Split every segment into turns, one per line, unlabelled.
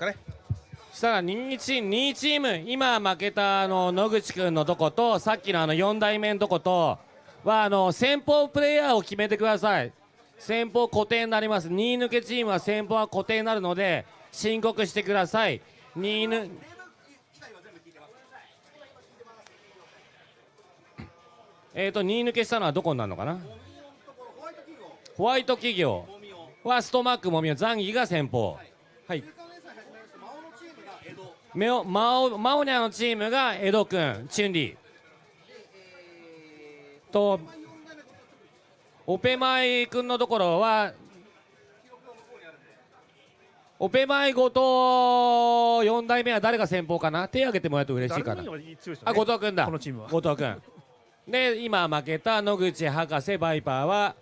かね。
したら2チーム2チーム今負けたあの野口君のとことさっきのあの4代目のとことはあの先方プレイヤーを決めてください。先方固定になります。2位抜けチームは先方は固定になるので申告してください。2抜えーと2抜けしたのはどこになるのかな？ホワイト企業。はストマックもみおザンギが先方はいメオマオマオニャのチームが江戸君チュンリー。とオペマイ君のところはオペマイ後藤4代目は誰が先方かな？手挙げてもらうと嬉しいかな。あ後藤君だ。
このチームは。
後藤君。で今負けた野口博士バイパーは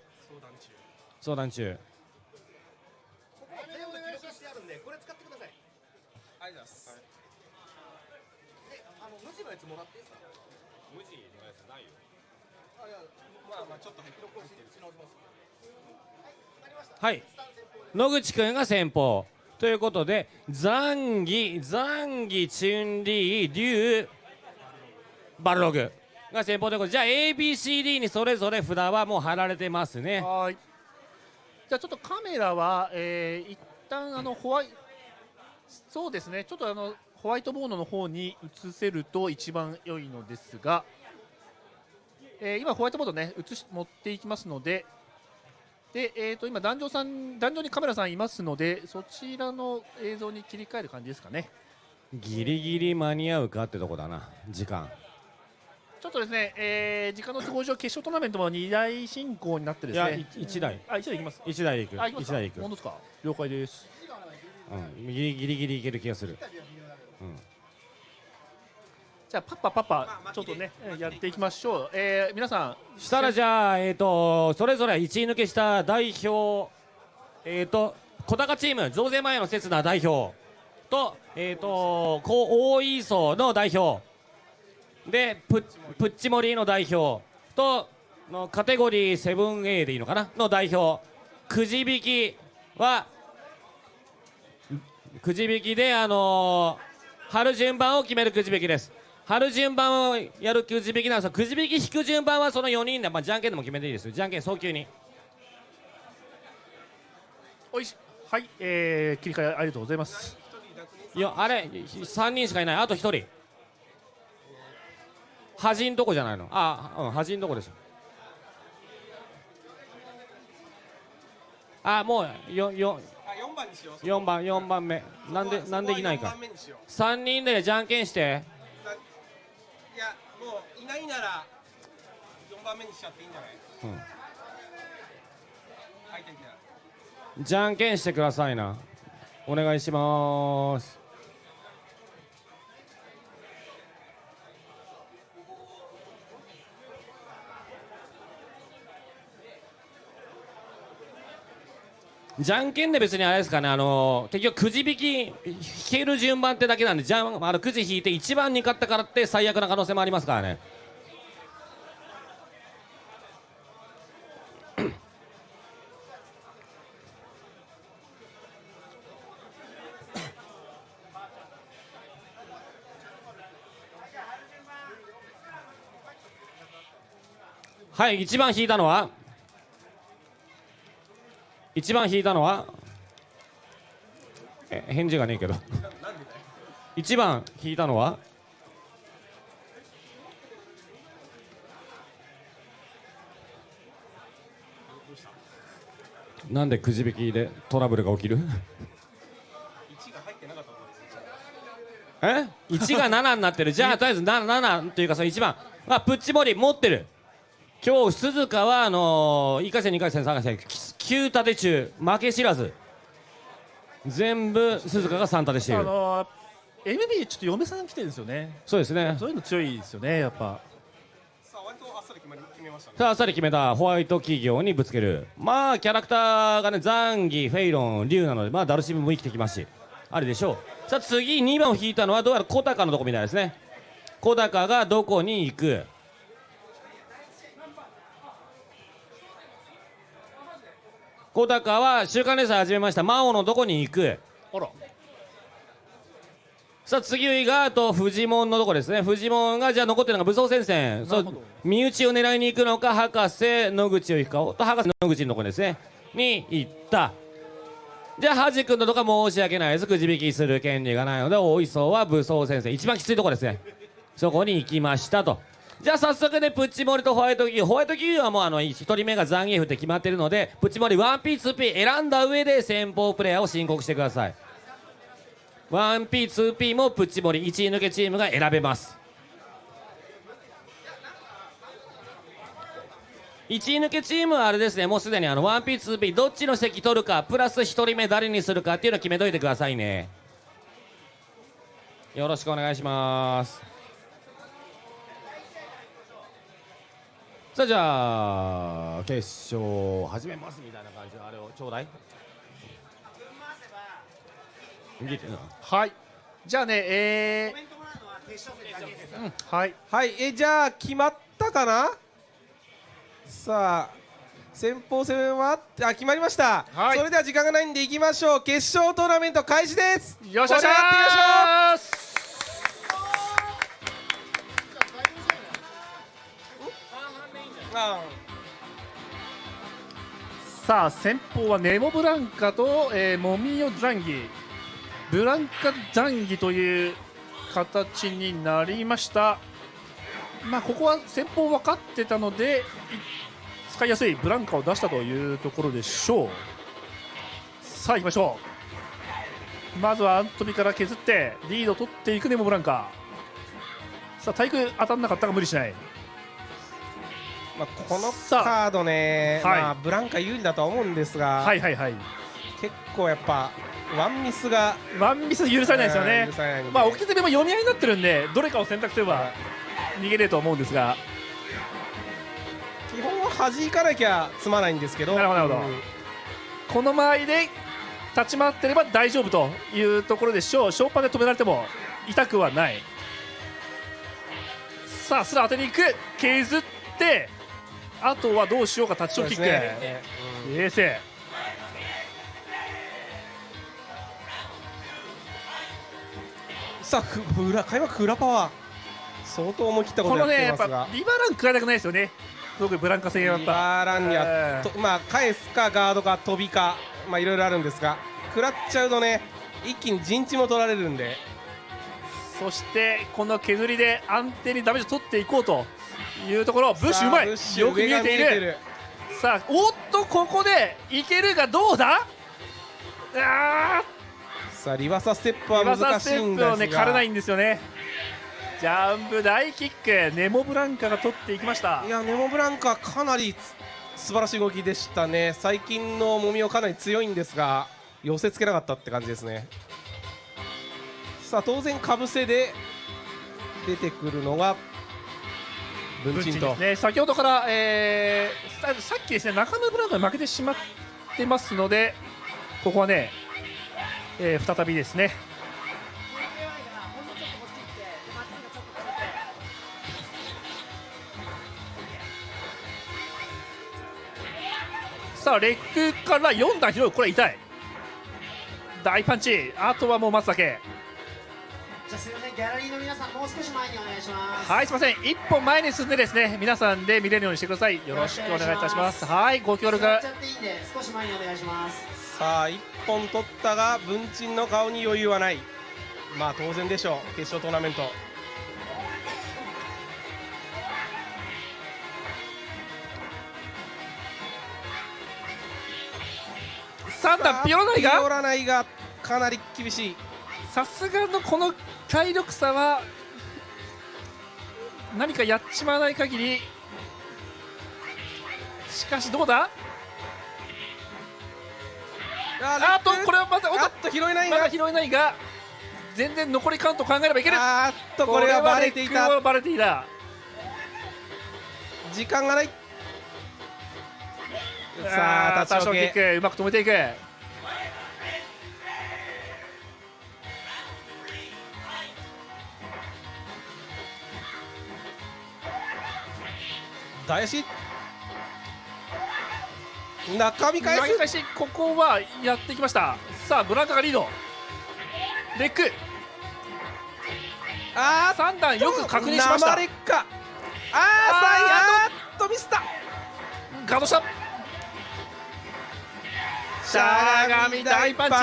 相談中
全部記録してあるんでこれ使ってください
ありがとうございます
えあの無地のやつもらっていいですか
無地のやつないよ
あいや
まあまあちょっと
記録をしし直しますはい。
野口君が先方。ということでザンギザンギチュンリーリュウバルログが先方ということでじゃあ ABCD にそれぞれ札はもう貼られてますね。
はい。じゃあちょっとカメラは、えー、一旦あのホワイそうですね。ちょっとあのホワイトボードの方に移せると一番良いのですが、えー今ホワイトボードね移し持っていきますのでで、えー、と今壇上さん壇上にカメラさんいますのでそちらの映像に切り替える感じですかね。
ギリギリ間に合うかってとこだな時間。
ちょっとですね、えー時間の都合上決勝トーナメントも2台進行になってで
いや
すね
1台。
あ一台いきます
1台行く。
あ、行きます
1台行く。
本当ですか。了解です。
うんギリギリギリいける気がする
じゃあパッパパッパちょっとねやっていきましょう、えー、皆さん
したらじゃあえっ、とそれぞれ1位抜けした代表えっ、と小高チーム増税前の刹那代表とえっ、とこう大磯の代表。でプップッチモリの代表とのカテゴリー 7A でいいのかな？の代表。くじ引きはくじ引きであのー、貼る順番を決めるくじ引きです。貼る順番をやるくじ引きなんですがくじ引き引く順番はその4人で、まあ、じゃんけんでも決めていいですよ。じゃんけん早急に。
おいし。はい、えー、切り替えありがとうございます。
いやあれ3人しかいない。あと1人。端んとこじゃないの。あうん端んとこでしょあもうよよ。
あ4番にしよう。
4番4番目。なんでなんでいないか。
そこは四番目にしよう。
3人でじゃんけんして
ないなら4番目にしちゃっていいんじゃない？
うん。
はいてきな
じゃんけんしてくださいな。お願いします。じゃんけんで別にあれですかね。あの結局くじ引き引ける順番ってだけなんでじゃんあのくじ引いて一番に勝ったからって最悪な可能性もありますからねはい一番引いたのは一番引いたのはえ返事がねえけど。一番引いたのはなんでくじ引きでトラブルが起きる？え？1が7になってる。じゃあとりあえず 7, 7というかその1番あプッチモリ持ってる。今日鈴鹿はあのー、1回戦2回戦3回戦9立て中負け知らず。全部鈴鹿が3立てしている。
あのー MB ちょっと嫁さん来てるんですよね。
そうですね。
そういうの強いですよねやっぱ。
さあ割とあっさり決まり決めましたね。
さああっさり決めたホワイト企業にぶつける。まあキャラクターがねザンギフェイロンリュウなのでまあダルシムも生きてきますし。あれでしょう。さあ次2番を引いたのはどうやら小高のとこみたいですね。小高がどこに行く？小高は週刊連載始めました。魔王のどこに行く。
あら。
さあ次があとフジモンのとこですね。フジモンがじゃあ残ってるのが武装戦線。そう身内を狙いに行くのか博士野口を行くかと博士野口のとこですね。に行った。じゃあハジ君のとこは申し訳ないです。くじ引きする権利がないので大磯は武装戦線。一番きついとこですね。そこに行きましたとじゃあ早速ねプッチモリとホワイトキューホワイトキューはもうあの1人目がザンギエフって決まってるのでプッチモリ 1P2P 選んだ上で先方プレイヤーを申告してください。1P2P もプッチモリ1位抜けチームが選べます。1位抜けチームはあれですねもうすでにあの 1P2P どっちの席取るかプラス1人目誰にするかっていうの決めといてくださいね。よろしくお願いします。さあじゃあ決勝始めますみたいな感じのあれをちょうだい。
はい。じゃあねえーうんはい
はい。えじゃあ決まったかな？さあ先鋒戦は？あ決まりました、
はい。
それでは時間がないんでいきましょう。決勝トーナメント開始です。
よっしゃ
盛り上がっしょあ
さあ先方はネモブランカと、えー、モミヨザンギ。ブランカザンギという形になりました。まあここは先方分かってたので使いやすいブランカを出したというところでしょう。さあ行きましょう。まずはアントビから削ってリードを取っていくネモブランカ。さあ体育当たんなかったが無理しない。
まあ、このカードね、
はい。
まあ、ブランカ有利だとは思うんですが、
はいはいはい。
結構やっぱワンミスが
ワンミス許されないですよね。まあ、置き手も読み合いになってるんで、どれかを選択すれば逃げれると思うんですが、
基本は弾かなきゃ済まないんですけど。
なるほどなるほど。
うん。
この間合いで立ち回ってれば大丈夫というところでしょう、ショーパンで止められても痛くはない。さあ、スラ当てに行く、削って、あとはどうしようか、タッチショーキック、
ねうん
冷静。
さあふ裏開幕裏パワー。相当思い切ったこやっ
ことのね、やっ
てますが
ぱリバラン食らいたくないですよね、特にブランカ戦はやっぱ。
バーランには、まあ返すかガードか飛びかまあいろいろあるんですが。食らっちゃうとね一気に陣地も取られるんで。
そしてこの削りで安定にダメージを取っていこうというところブッシュうまい。よく見えている。さあおっとここでいけるがどうだ？あ
さあリバーサステップは
ーリバーサ
難しい
ステップ
んですが。
をね枯れないんですよね。ジャンプ大キック。ネモブランカが取っていきました。
いやネモブランカかなりつ素晴らしい動きでしたね。最近のもみをかなり強いんですが寄せつけなかったって感じですね。さあ当然かぶせで出てくるのが文鎮と。
ね。先ほどから、えーさっきですね中野ブランカが負けてしまってますのでここはね、えー再びですね。さあレッグから4段広いこれ痛い。大パンチ。あとはもう待つだけ
じゃあすみませんギャラリーの皆さんもう少し前にお願いします。
はいすみません。一本前に進んでですね皆さんで見れるようにしてください。よろしくお願いいたします。はいご協力。
座っちゃっていいんで少し前にお願いします。
さあ1本取ったが文鎮の顔に余裕はない。まあ当然でしょう。決勝トーナメント。
3段ピオラナイ
ピオ
が
ラナイがかなり厳しい。
さすがのこの体力差は何かやっちまわない限りしかしどうだ？あとこれはまたおっ
と拾えないが。
まだ拾えないが全然残りカウント考えればいける。
あーっとこれはバレていた。
バレていた。
時間がない。さあ立ち
ックうまく止めていく
大足中身返す。
返しここはやってきました。さあブランカがリード。レック。
あ
三段よく確認しました。
生劣化ああーっとミスった。
ガードした。しゃがみ大パンチ。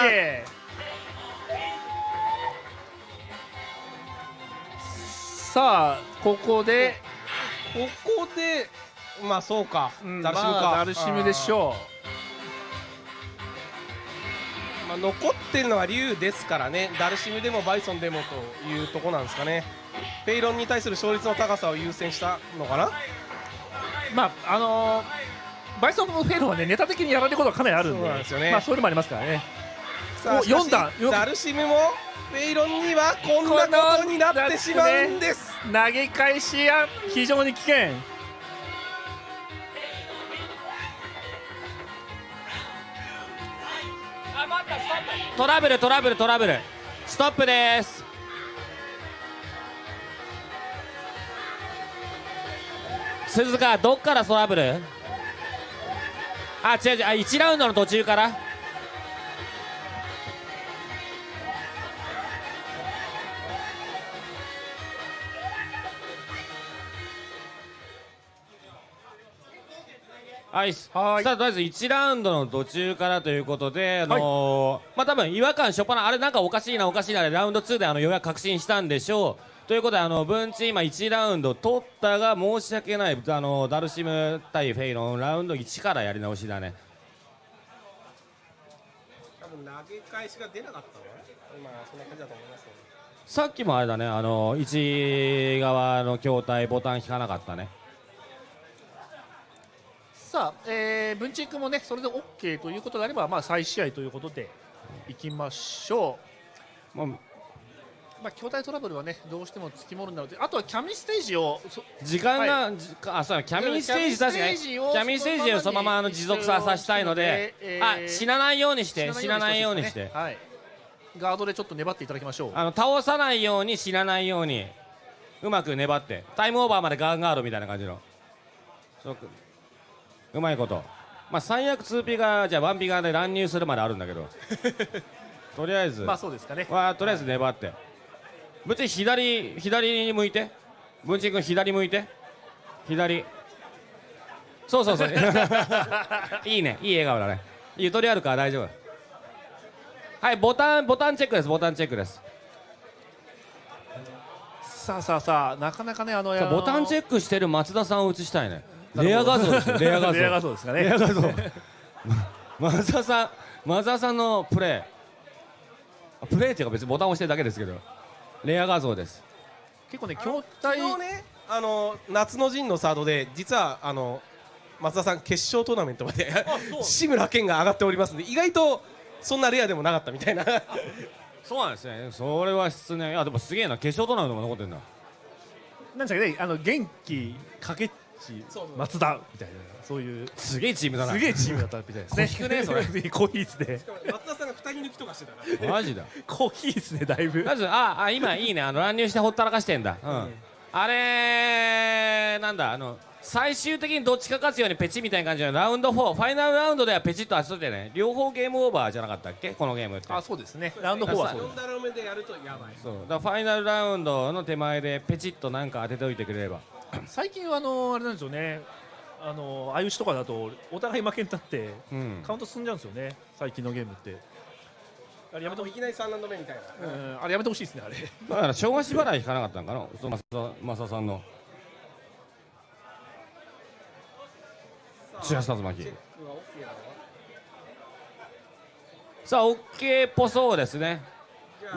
さあここで、
ここでまあそうか、
うん
ダルシムか、
まあダルシムでしょ
まあ、残ってるのは竜ですからねダルシムでもバイソンでもというとこなんですかね。フェイロンに対する勝率の高さを優先したのかな？
うまああのーバイソンフェイロンはねネタ的にやられることがかなりあるんで。
そうなんですよね。
まあそういうのもありますからね。お
さあしかし
四段よく
ダルシムもフェイロンにはこんなことになってしまうんです。
投げ返しや非常に危険。
トラブルトラブルトラブル。ストップです。鈴鹿どっからトラブル？あ違う違う。あ1ラウンドの途中からはい、さあとりあえず1ラウンドの途中からということで、あのーまあ多分違和感しょっぱなあれなんかおかしいなおかしいなでラウンド2であのようやく確信したんでしょう。ということであの文鎮今1ラウンド取ったが申し訳ない。あのダルシム対フェイロンラウンド1からやり直しだね。
多分投げ返しが出なかったの今そんな感じだと思いますね
さっきもあれだねあの1側の筐体ボタン引かなかったね
さあ、えー、文鎮君もねそれで OK ということであればまあ再試合ということでいきましょ
もう
うまあ筐体トラブルはねどうしてもつきものなのであとはキャミステージをそ
時間が、じあそうだキャミステージ確かにキャミステージをそのままあの持続ささせたいので、
えー
あ死なないようにして死なないようにして
ね。はい。ガードでちょっと粘っていただきましょう。
あの倒さないように死なないようにうまく粘ってタイムオーバーまでガンガードみたいな感じの。そううまいこと。まあ最悪 2P がじゃあ 1P 側で乱入するまであるんだけど。とりあえず、
まあそうですかね。
わあとりあえず粘って。ぶち左左に向いて。文鎮君左向いて。左。そうそうそう。いいね。いい笑顔だね。ゆとりあるから大丈夫。はいボタンボタンチェックです。ボタンチェックです。
さあさあさあなかなかねあの
ボタンチェ
ッ
ックしてる松田さんを映したいねレア画像ですよレア画像。
レア画像ですかね。
レア画像。松田さん松田さんのプレープレーっていうか別にボタン押してるだけですけど。レア画像です。
結構ね筐体
昨日ねあの夏の陣のサードで実はあの松田さん決勝トーナメントまで志村けんが上がっておりますんで意外とそんなレアでもなかったみたいな。
そうなんですね。それは失念。いやでもすげえな。決勝トーナメントも残ってんだ。
なんですかねあの元気かけ松田みたいな。そういう
すげえチームだな。
すげえチームだったみたいですね。
小引くねそれ。
コーヒーですね
松田さんが二人抜きとかしてたから。
マジだ。
コーヒーですねだいぶ。
まずああ今いいね。あの乱入してほったらかしてんだ、うん。あれなんだあの最終的にどっちか勝つようにペチみたいな感じの。ラウンド4ファイナルラウンドではペチッと当ててね両方ゲームオーバーじゃなかったっけ？このゲームって。
あそうですね。ラウンド4はそうです。
4ダロ目でやるとやばい。
そう。だからファイナルラウンドの手前でペチッとなんか当てておいてくれれば
最近はあのあれなんですよね。あの相打ちとかだとお互い負けになって
うん。
カウント進んじゃうんですよね。最近のゲームって。あれやめてほしい
いきなり3ラウンド目みたいな。
うん。あれやめてほしいですねあれ。
だから正月払い引かなかったんかな。そのマサさんの。白竜巻
チェックは OK
さあ OK っぽそうですね。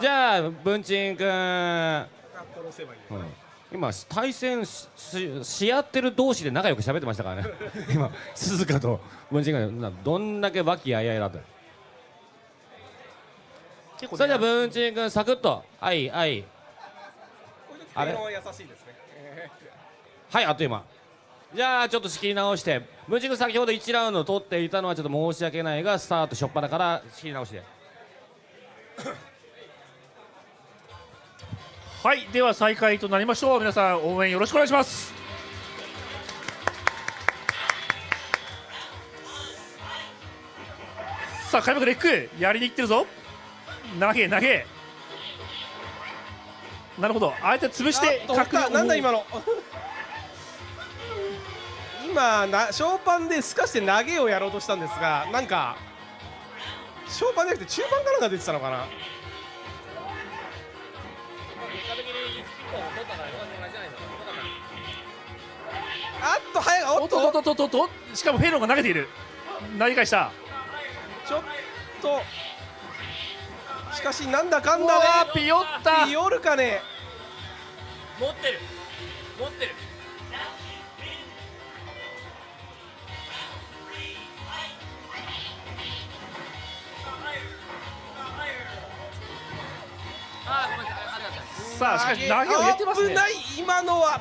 じゃあ文鎮君
殺せばいい
うん今対戦ししし合ってる同士で仲良く喋ってましたからね。今鈴鹿と文鎮がなどんだけ和気あいあいだった
結構
それじゃあ文鎮君サクッと。はいはい。あれ？
は優しいですね。
はいあっという間。じゃあちょっと仕切り直して。文鎮君先ほど1ラウンド取っていたのはちょっと申し訳ないがスタート初っ端から仕切り直して
はいでは再開となりましょう。皆さん応援よろしくお願いします。さあ開幕レックやりにいってるぞ。投げ投げ。なるほど。相手潰して
なんだ今の。今なショーパンで透かして投げをやろうとしたんですがなんかショーパンじゃなくて中盤からが出てたのかなあっと早いお
おっと
っと
っとっとっとっとしかもフェイロンが投げている。投げ返した
ちょっとしかしなんだかんだ
ーピヨった
でピオルかね
持ってる。持ってる。あーごめんなさいあ
しかし投げを入れてますね。
危ない今のは。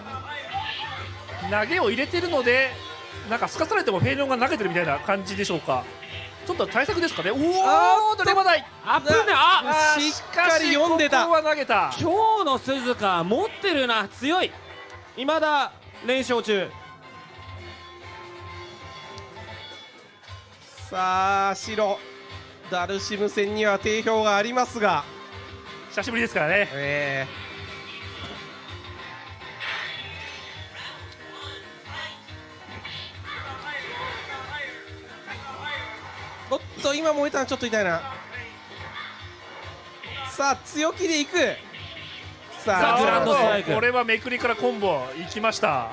投げを入れてるのでなんかすかされてもフェイロンが投げてるみたいな感じでしょうか。ちょっと対策ですかね。おおドレマない。
あぶねあ
しっかり読んでた。
ここは投げた。
今日の鈴鹿持ってるな強い。未だ連勝中。
さあ白。ダルシム戦には定評がありますが。
久しぶりですからね。
えーおっと今燃えたのちょっと痛いな。さあ強気でいく。さあ
グランドストライク。
これはめくりからコンボいきました。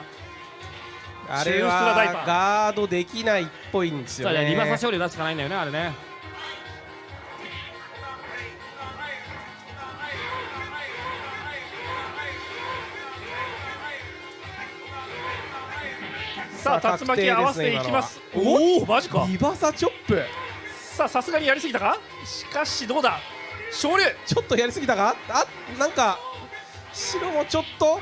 あれはガードできないっぽいんですよね。
リバーサ勝利出すしかないんだよねあれね。
さあ竜巻合わせていきます。おおマジか。
リバサチョップ
さあさすがにやりすぎたか？しかしどうだ？昇竜
ちょっとやりすぎたか？あなんか白もちょっと？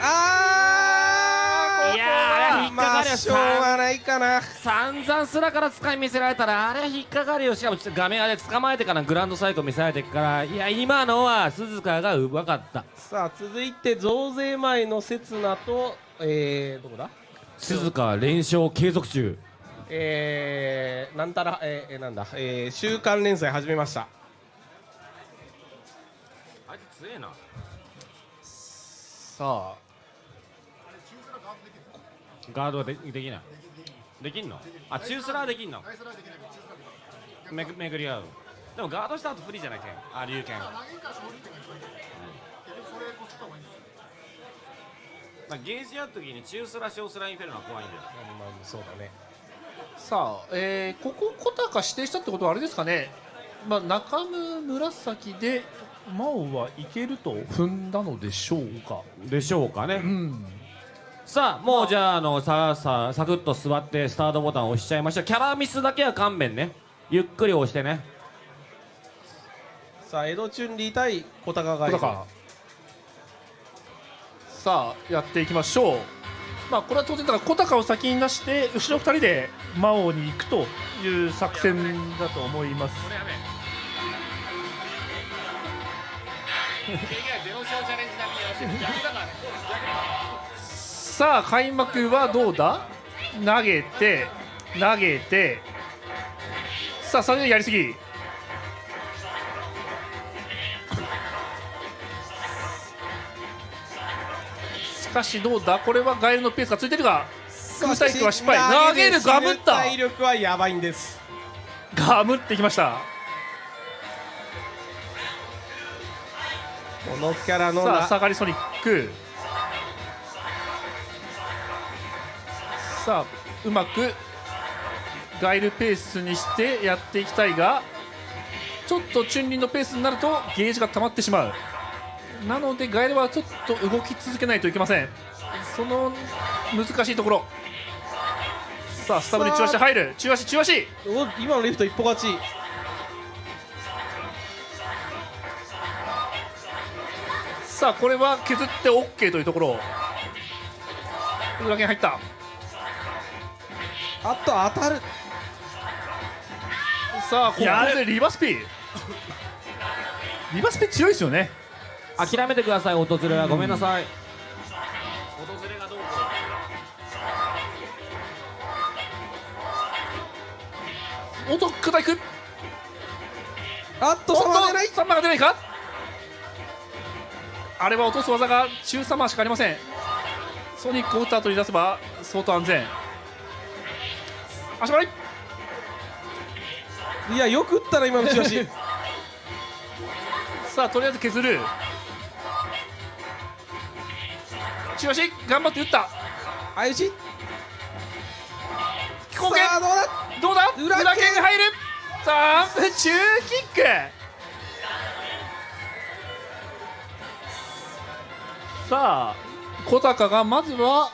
ああ
いやーあれ引っかかるよ
まあしょうがないかな。
散々すらから使い見せられたらあれ引っかかるよ。しかもちょっと画面あれ捕まえてからグランドサイクル見せられてからいや今のは鈴鹿がうまかった。
さあ続いて増税前の刹那とえー、どこだ？
鈴鹿連勝継続中。
えー、なんたらえー、えーなんだ？えー、週刊連載始めました。
あいつ強えな。
さあ
ガードでできない？できんの？あ中スラーできんの？めぐ巡り合う。でもガードした後不利じゃないけん。あ龍剣まあ、ゲージやるときに中スラ小スラインフェルノは怖いんだよ。
まあそうだね。
さあ、えーここ小高指定したってことはあれですかね、まあ、中村紫で真央はいけると踏んだのでしょうか、
でしょうかね、
うん、
さあもうじゃああのささサクッと座ってスタートボタンを押しちゃいましょう。キャラミスだけは勘弁ね。ゆっくり押してね。
さあ江戸チュンリー対小高が
さあやっていきましょう、まあ、これは当然だから小高を先に出して後ろ2人で真央に行くという作戦だと思います さあ開幕はどうだ？投げて投げて。さあそれでやりすぎ。しかしどうだ？これはガエルのペースがついてるが空対空は失敗。投げるガムった。
体力はやばいんです。
ガムってきました。
このキャラのな
さあ下がりソニックさあうまくガイルペースにしてやっていきたいがちょっとチュンリンのペースになるとゲージが溜まってしまう。なのでガイルはちょっと動き続けないといけません。その難しいところ。さあスタブに中足入る。中足中足。
お今のリフト一歩勝ち。
さあこれは削って OK というところ。裏剣入った
あと当たる。
さあここでリバスピ。リバスピ強いですよね。
諦めてください訪れは。ごめんなさい。訪れがどうこ
おっと下いく。
あっと
おっと
差が出ない。
サンマが出ないか？あれは落とす技が中サマーしかありません。ソニックを打った後に出せば相当安全足払い。
いやよく打ったな今の打ち出し
さあとりあえず削る。中足頑張って打った。
あゆち
飛行剣
さあどうだ？
どうだ？
裏剣。
入る。さあ 中キック。さあ小高がまずは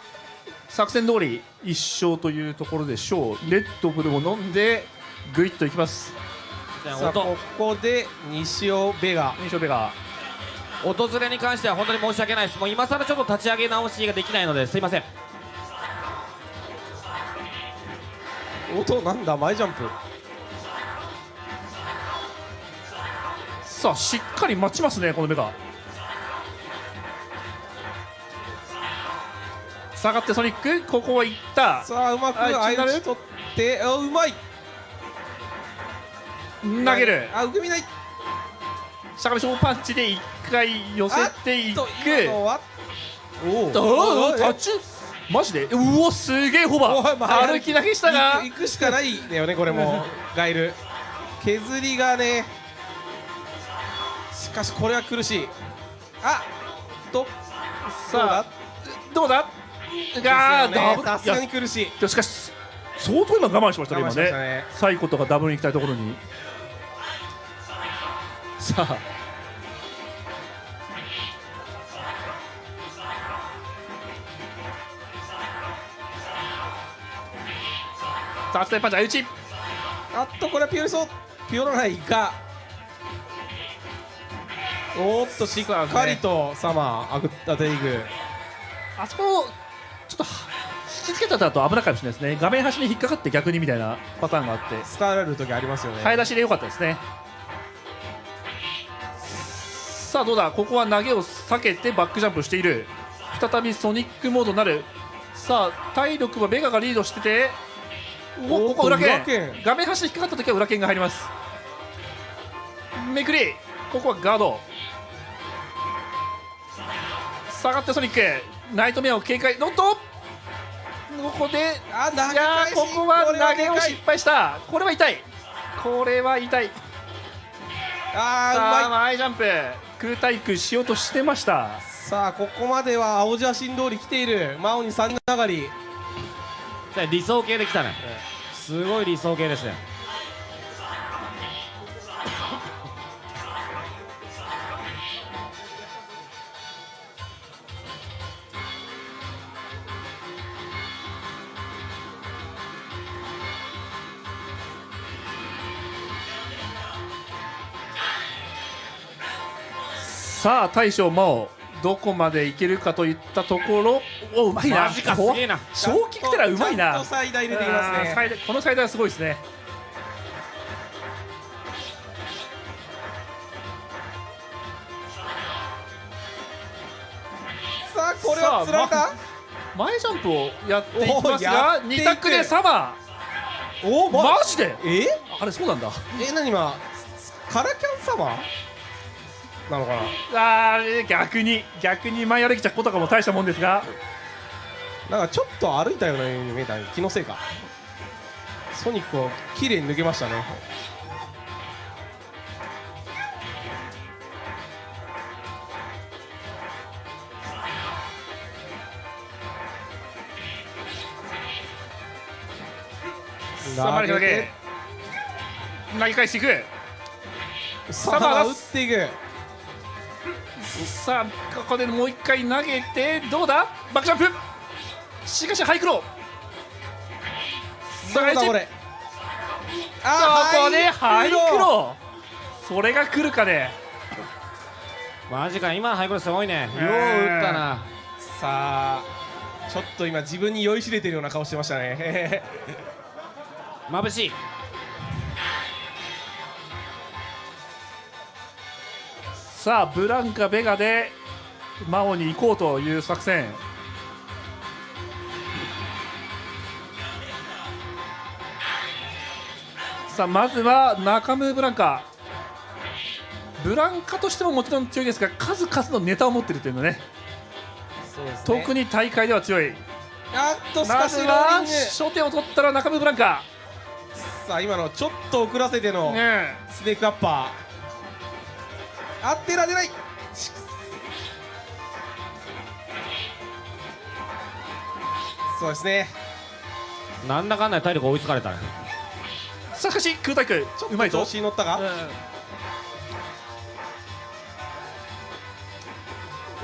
作戦通り一勝というところでしょう。レッドブルを飲んでグイッといきます。
音。
さあここで西尾ベガ。
印象ベガ。
訪れに関しては本当に申し訳ないです。もう今更ちょっと立ち上げ直しができないのですいません。
音なんだ前ジャンプ。
さあしっかり待ちますねこのベガ下がってソニックここはいった。
さあうまく
あ
あ
気になる？
ゆち取ってあうまい。
投げる。
あ受け身ない。
しゃがみ勝負パンチで一回寄せていく。
おお
おおタッチ？マジで？うおすげえホバ歩き投げしたが。
行く行くしかないんだよねこれも。ガイル。削りがね。しかしこれは苦しい。あと。
さあどうだ？が
あ
ダブ
さすがに苦しい。
いやしかし相当今我慢しましたね今
我慢しました
ね。
ね。
サイコとかダブルに行きたいところに。さあ。タッチパンチ相打ち
あっとこれはピオリソピオらないが。おーっとしっかりとサマーあぐ当てていく
あそこちょっとは引きつけたと危なかったかもしれないですね。画面端に引っかかって逆にみたいなパターンがあって。
使われる時ありますよね。
早出しで良かったですね。さあどうだ？ここは投げを避けてバックジャンプしている。再びソニックモードになる。さあ体力はベガがリードしてて。おここ裏剣。画面端に引っかかった時は裏剣が入ります。めくり。ここはガード。下がってソニックナイトメアを警戒。ノットここで
あ投げ
いや
返し
ーここは
これは
投げを失敗した。これは痛い。これは痛い。
あ
さあ
ーうまい。
前ジャンプ。空対空しようとしてました。
さあここまでは青写真通り来ている。真央に三上がり。
理想系できたね。すごい理想系ですね
さあ大将真央どこまでいけるかといったところ。おうまいな。
マジかす
こ
げえな。
小キックテラうまいな。
とサイダー入れてきますね。
最大この最大はすごいですね。
さあこれはつられ
さ
た
前ジャンプをやっていきますが
っていく。
2択でサマ
お
ーマジで？
え？
あれそうなんだ。
え何今？カラキャンサマーなのか
あー逆に逆に前歩きちゃことかも大したもんですが。
ななんかちょっと歩いたようなように見えた気のせいか。ソニックを綺麗に抜けましたね。
さあ前だけ。投げ返していく。
サマー打っていく
さあここでもう一回投げてどうだ？バックジャンプ。しかしハイクロ
どうだこれ？
さあここでハイク
ロ
ロそれが来るかね。
マジか今のハイクロすごいね。よう
えー
打ったな。
さあちょっと今自分に酔いしれてるような顔してましたね。
眩しい
さあブランカベガでマオに行こうという作戦。さあまずは中村ブランカ。ブランカとしてももちろん強いですが数々のネタを持ってるというのね。
そうですね。
特に大会では強い。
あっとし
ま
かしロー
ずは
リング。
初手を取ったら中村ブランカ。
さあ今のちょっと遅らせての
ね
スネークアッパーあってられない。そうですね。
なんだかんだで体力追いつかれたね。
さあしかし空対空
ちょっ
うまいぞ。
と調子に乗ったか、
うん。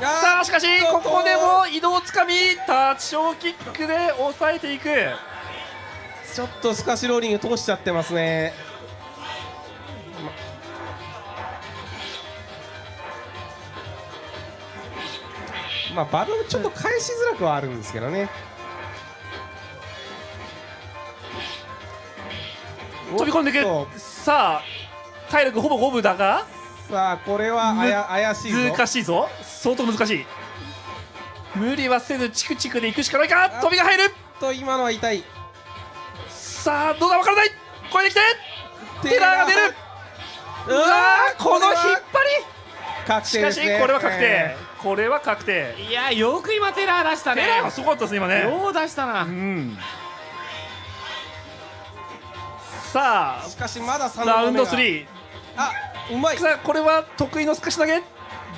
さあしかしここでも移動つかみタッチショーキックで抑えていく。
ちょっとスカシローリング通しちゃってますねままあバルーンちょっと返しづらくはあるんですけどね。
飛び込んでいくさあ体力ほぼ五分だが。
とさあこれはあや怪しいぞ。
難しいぞ。相当難しい。無理はせずチクチクでいくしかないか。飛びが入る。
と今のは痛い。
さあどうだわからない。超えてきて。テラーが出る。うわーこの引っ張り。
確
しかしこれは確定。
え
これは確定。
いやよく今テラー出したね。
テラーがすごかったですね今ね。
よう出したな。
うん。さ
ーしかしまだ3
あラウンド
ー。
3
あうまい。
さあこれは得意のすかし投げ。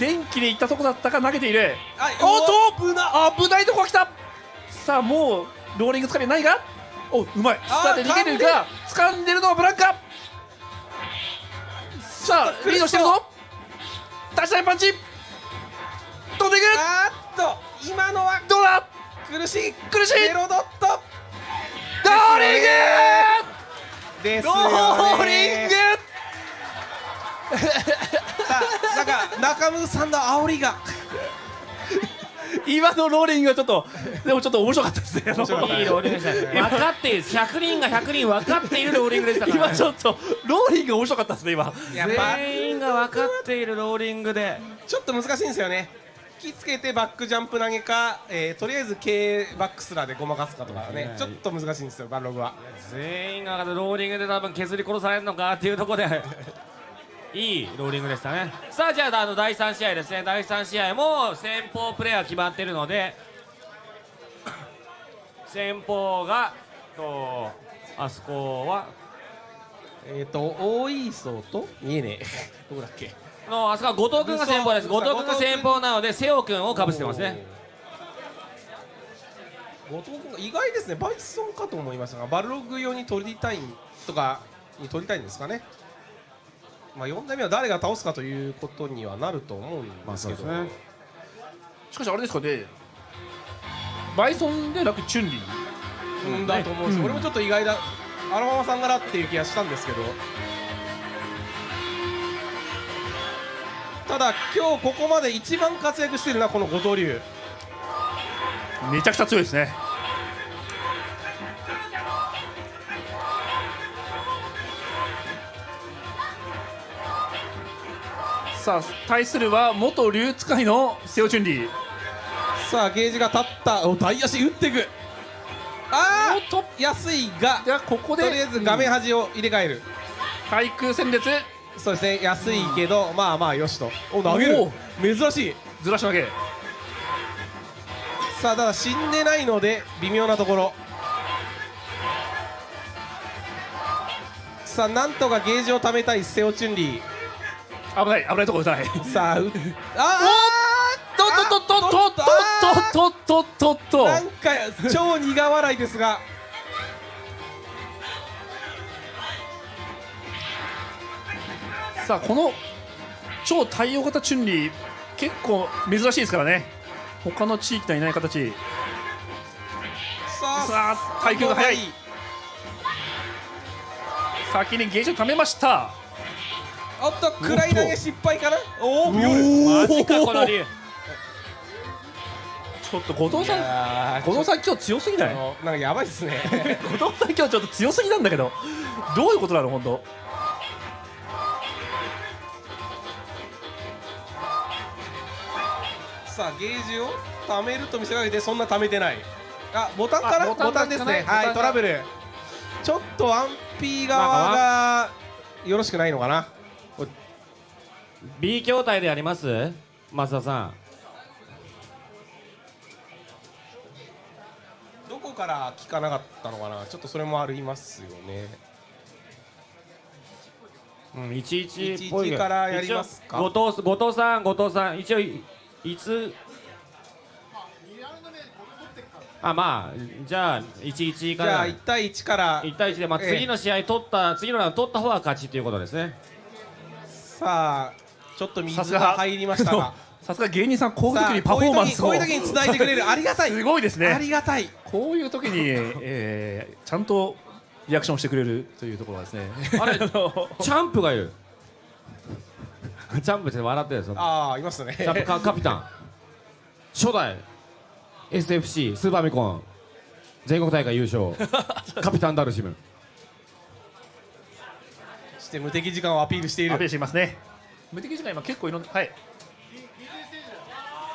電気でいったとこだったか投げている。
あ
おっと
危な
危ないとこが来た。さあもうローリングつかみないが。おうまい。さあで逃げるが掴んでる。のはブランカ。さあリードしてるぞ。立ち台パンチ飛んでいく
あーっと今のは
どうだ？
苦しい
苦しい。
ゼロドット。
ローリング!ロ
ですよね。
ーリング!
さあなんか中村さんの煽りが。
今のローリングはちょっとでもちょっと面白かったですね。
いいローリングでしたね分かっている100人が100人分かっているローリングでしたから、
今
ね、
ちょっとローリングが面白かったですね今。
全員が分かっているローリングで。
ちょっと難しいんですよね。引きつけてバックジャンプ投げか、えーとりあえず K バックスラーでごまかすかとかねちょっと難しいんですよバンログは。
全員がローリングで多分削り殺されるのかっていうところで いいローリングでしたね。さあじゃああの第3試合ですね。第3試合も先方プレーヤー決まってるので 先方がとあそこは？
えっ、ー、と大磯と？見えねえ。どこだっけ？
のあそこは後藤君が先方です。後藤君が先方なので瀬尾君をかぶせてますね。
後藤君が意外ですね。バイソンかと思いましたがバルログ用に取りたいとかに取りたいんですかね。まあ4代目は誰が倒すかということにはなると思うんですけど、
まあね。
しかしあれですかね。バイソンでなくチュンリー？
うんだと思うんです、
うん。
俺もちょっと意外だ。アラママさんがなっていう気がしたんですけどただ今日ここまで一番活躍してるのはこの後藤龍。
めちゃくちゃ強いですね。さあ対するは元竜使いのセオチュンリー。
さあゲージが立った。お大足打っていく。あ
おっと。
ー安いが
ここで。
とりあえず画面端を入れ替える、
対空戦列
そうですね。安いけど、まあまあよしと。お投げる。
お
珍しい。
ずらし投げ。
さあただ死んでないので微妙なところ。さあなんとかゲージを貯めたいセオチュンリ
危ない危ないところ痛い。
ーさあう あ
とっとっとっとっとっとっとっとっとっと。
なんか超苦笑いですが
さあこの超対応型チュンリー結構珍しいですからね。他の地域にはいない形。
さあ
さあ耐久が早い。先にゲージを貯めました。
おっと暗い投げ失敗かな？おお
マジかこの竜
ちょっと後藤さん
あ
後藤さん今日強すぎない？
なんかやばいっすね。
後藤さん今日ちょっと強すぎなんだけど。どういうことなの本当？
さあゲージを貯めると見せかけてそんな貯めてない。あボタンかな？
あボタン
ですね。はいトラブル。ちょっとワン SP 側がよろしくないのかな
？B 筐体でやります？増田さん。
どこから聞かなかったのかな？ちょっとそれもありますよね。
うん、11っぽいけど
11からやりますか？
一応後藤後藤さん後藤さん。一応いいつ？あまあじゃあ11
じゃあ
から
1対1から。
1対1で、まあ、
ええ。
次の試合取った、次のラウンド取った方が勝ちということですね。
さあちょっと水
さすが。
が入りましたが。
さすが芸人さんこういう時にパフォーマンスを。
こういう時に伝えてくれる。ありがたい。
すごいですね。
ありがたい。
こういう時に、えーちゃんとリアクションしてくれるというところがですね。
あれ
の
チャンプがいる チャンプって笑ってるんですよ
ああいますね。
チャンプカカピタン。初代 SFC スーパーミコン。全国大会優勝。カピタンダルシム。
そして無敵時間をアピールしてい
アピール
る
していますね。無敵時間今結構いろんなはい。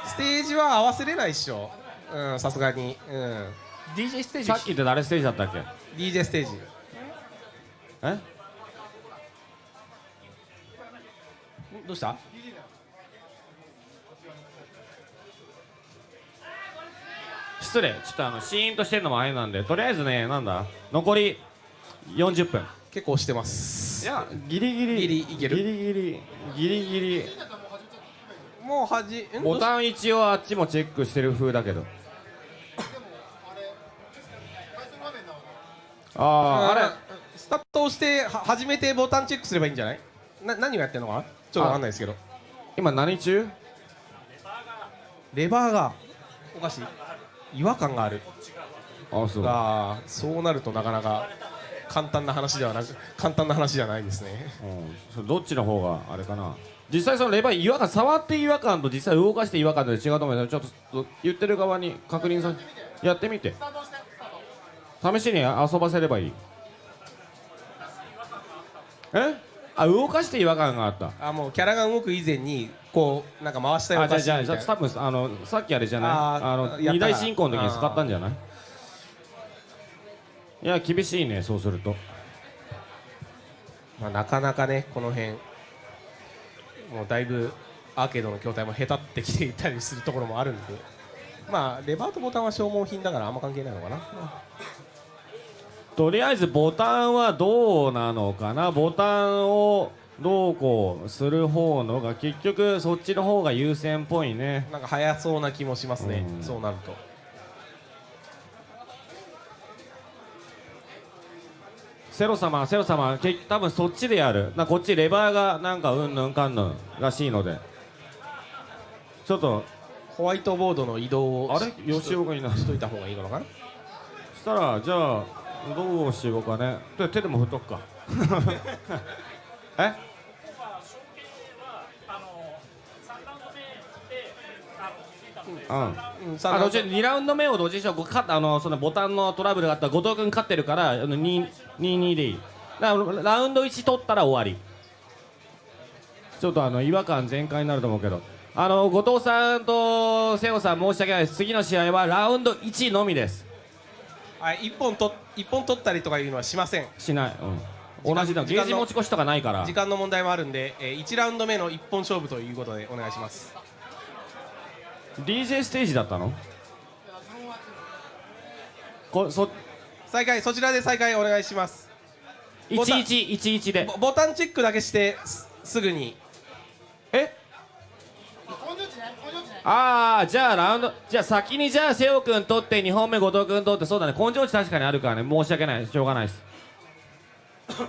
ステージは合わせれないっしょ。うんさすがに。うん。
DJ ステージ。
さっきって誰ステージだったっけ
？DJ ステージ。
え？
どうした？
失礼。ちょっとあのシーンとしてるのもあれなんでとりあえずねなんだ？残り40分。
結構押してます。
いやギリギリ。
ギリいける。
ギリギリ。ギリギリ。
もうはじん
ボタン一応あっちもチェックしてる風だけど。あああれ。
スタートをしては初めてボタンチェックすればいいんじゃない？な何をやってるのかな？ちょっとわかんないですけど。
今何中？
レバーが。おかしい。違和感がある。
あそう。
ああそうなるとなかなか簡単な話ではなく簡単な話じゃないですね。
うん。それどっちの方があれかな？実際そのレバー違和感触って違和感と実際動かして違和感で違うと思うけどちょっと言ってる側に確認さやってみて。試しに遊ばせればいい。え？あ動かして違和感があった。
あもうキャラが動く以前にこうなんか回したような
あじゃあじゃあ多分あのさっきあれじゃない？
あ
の二大進行の時に使ったんじゃない？いや厳しいねそうすると。
まあ、なかなかねこの辺。もうだいぶアーケードの筐体もへたってきていたりするところもあるんで。まあレバーとボタンは消耗品だからあんま関係ないのかな
とりあえずボタンはどうなのかなボタンをどうこうする方のが結局そっちの方が優先っぽいね。
なんか早そうな気もしますね。
うん。
そうなると。
セロ様セロ様け多分そっちでやる。なこっちレバーがなんかうんぬんかんぬんらしいので。ちょっと
ホワイトボードの移動を
あれ？
し
吉岡いない。
しといた方がいいのかな？
そしたらじゃあどうしようかね。で手でも振っとくか。え？うん。
うん。さ
あのうち2ラウンド目をどっちにしろこう勝ったあのそのボタンのトラブルがあったら後藤君勝ってるからあの2 2-2でいい。だからラウンド1取ったら終わり。ちょっとあの違和感全開になると思うけど。あの後藤さんと瀬尾さん申し訳ないです。次の試合はラウンド1のみです
はい一本と一本取ったりとかいうのはしません。
しない、うん、同じだ。ゲージ持ち越しとかないから。
時間の問題もあるんで、えー、1ラウンド目の一本勝負ということでお願いします。
DJ ステージだったの？こそ
再開そちらで再開お願いします。ボタン
1111で。
ボボタンチェックだけしてすすぐに。
え？ああじゃあラウンドじゃあ先にじゃあ瀬尾君取って2本目後藤君取ってそうだね。根性値確かにあるからね。申し訳ないしょうがないです。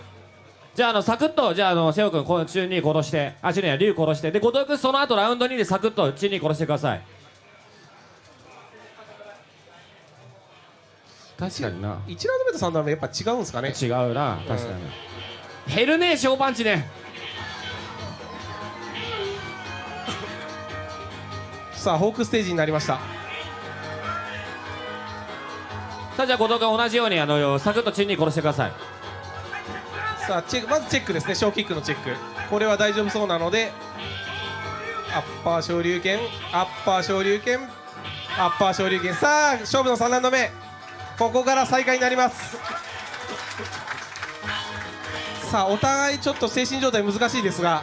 じゃああのサクッとじゃああの瀬尾君この中に殺して。あ中には龍殺して。で後藤君その後ラウンド2でサクッと中に殺してください。確かにな。
1ラウンド目と3ラウンド目やっぱ違うんですかね。
違うな。確かに、減るね小パンチね
さあホークステージになりました。
さあじゃあ後藤君同じようにあのサクッと中に殺してください。
さあチェックまずチェックですね。小キックのチェック。これは大丈夫そうなのでアッパー昇竜拳アッパー昇竜拳アッパー昇竜拳。さあ勝負の3ラウンド目ここから再開になります。さあお互いちょっと精神状態難しいですが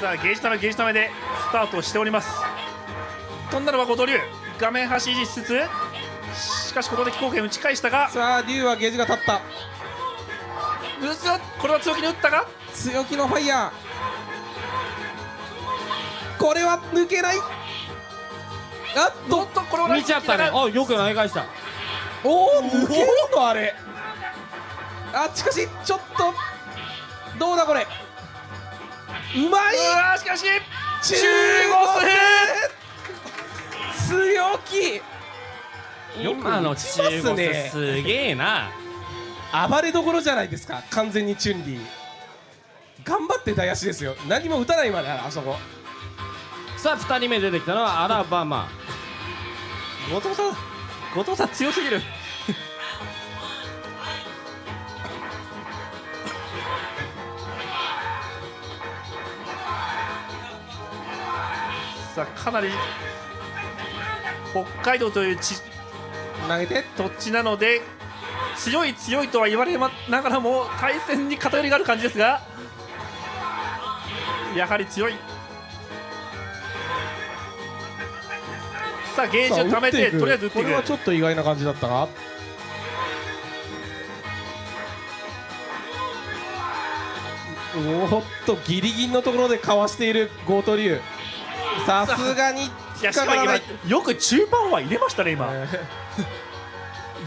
さあゲージためゲージためでスタートしております。飛んだのは後藤龍。画面端維持しつつしかしここで気候圏打ち返したが
さあ竜はゲージが立った。
うこれは強気に打ったが
強気のファイヤー。これは抜けない。あっ
おっとこれは
見ちゃったね。あよく投げ返した。
おお抜けるのあれ。あしかしちょっと。どうだこれうまい！
しかし
中
国
強気！
今の中国
ね
すげえな。
暴れどころじゃないですか完全にチュンリー。頑張って大足ですよ。何も打たないまであそこ。
さあ2人目出てきたのはアラバマ。
後藤さん後藤さん強すぎるさあかなり北海道という地
投げて。
土地なので強い強いとは言われまながらも対戦に偏りがある感じですがやはり強い。さあゲージを貯めてとりあえず打っていく。
これはちょっと意外な感じだったが。おーっとギリギリのところでかわしているゴートリュウさすがに
いや
かからない。
今よく中盤は入れましたね今。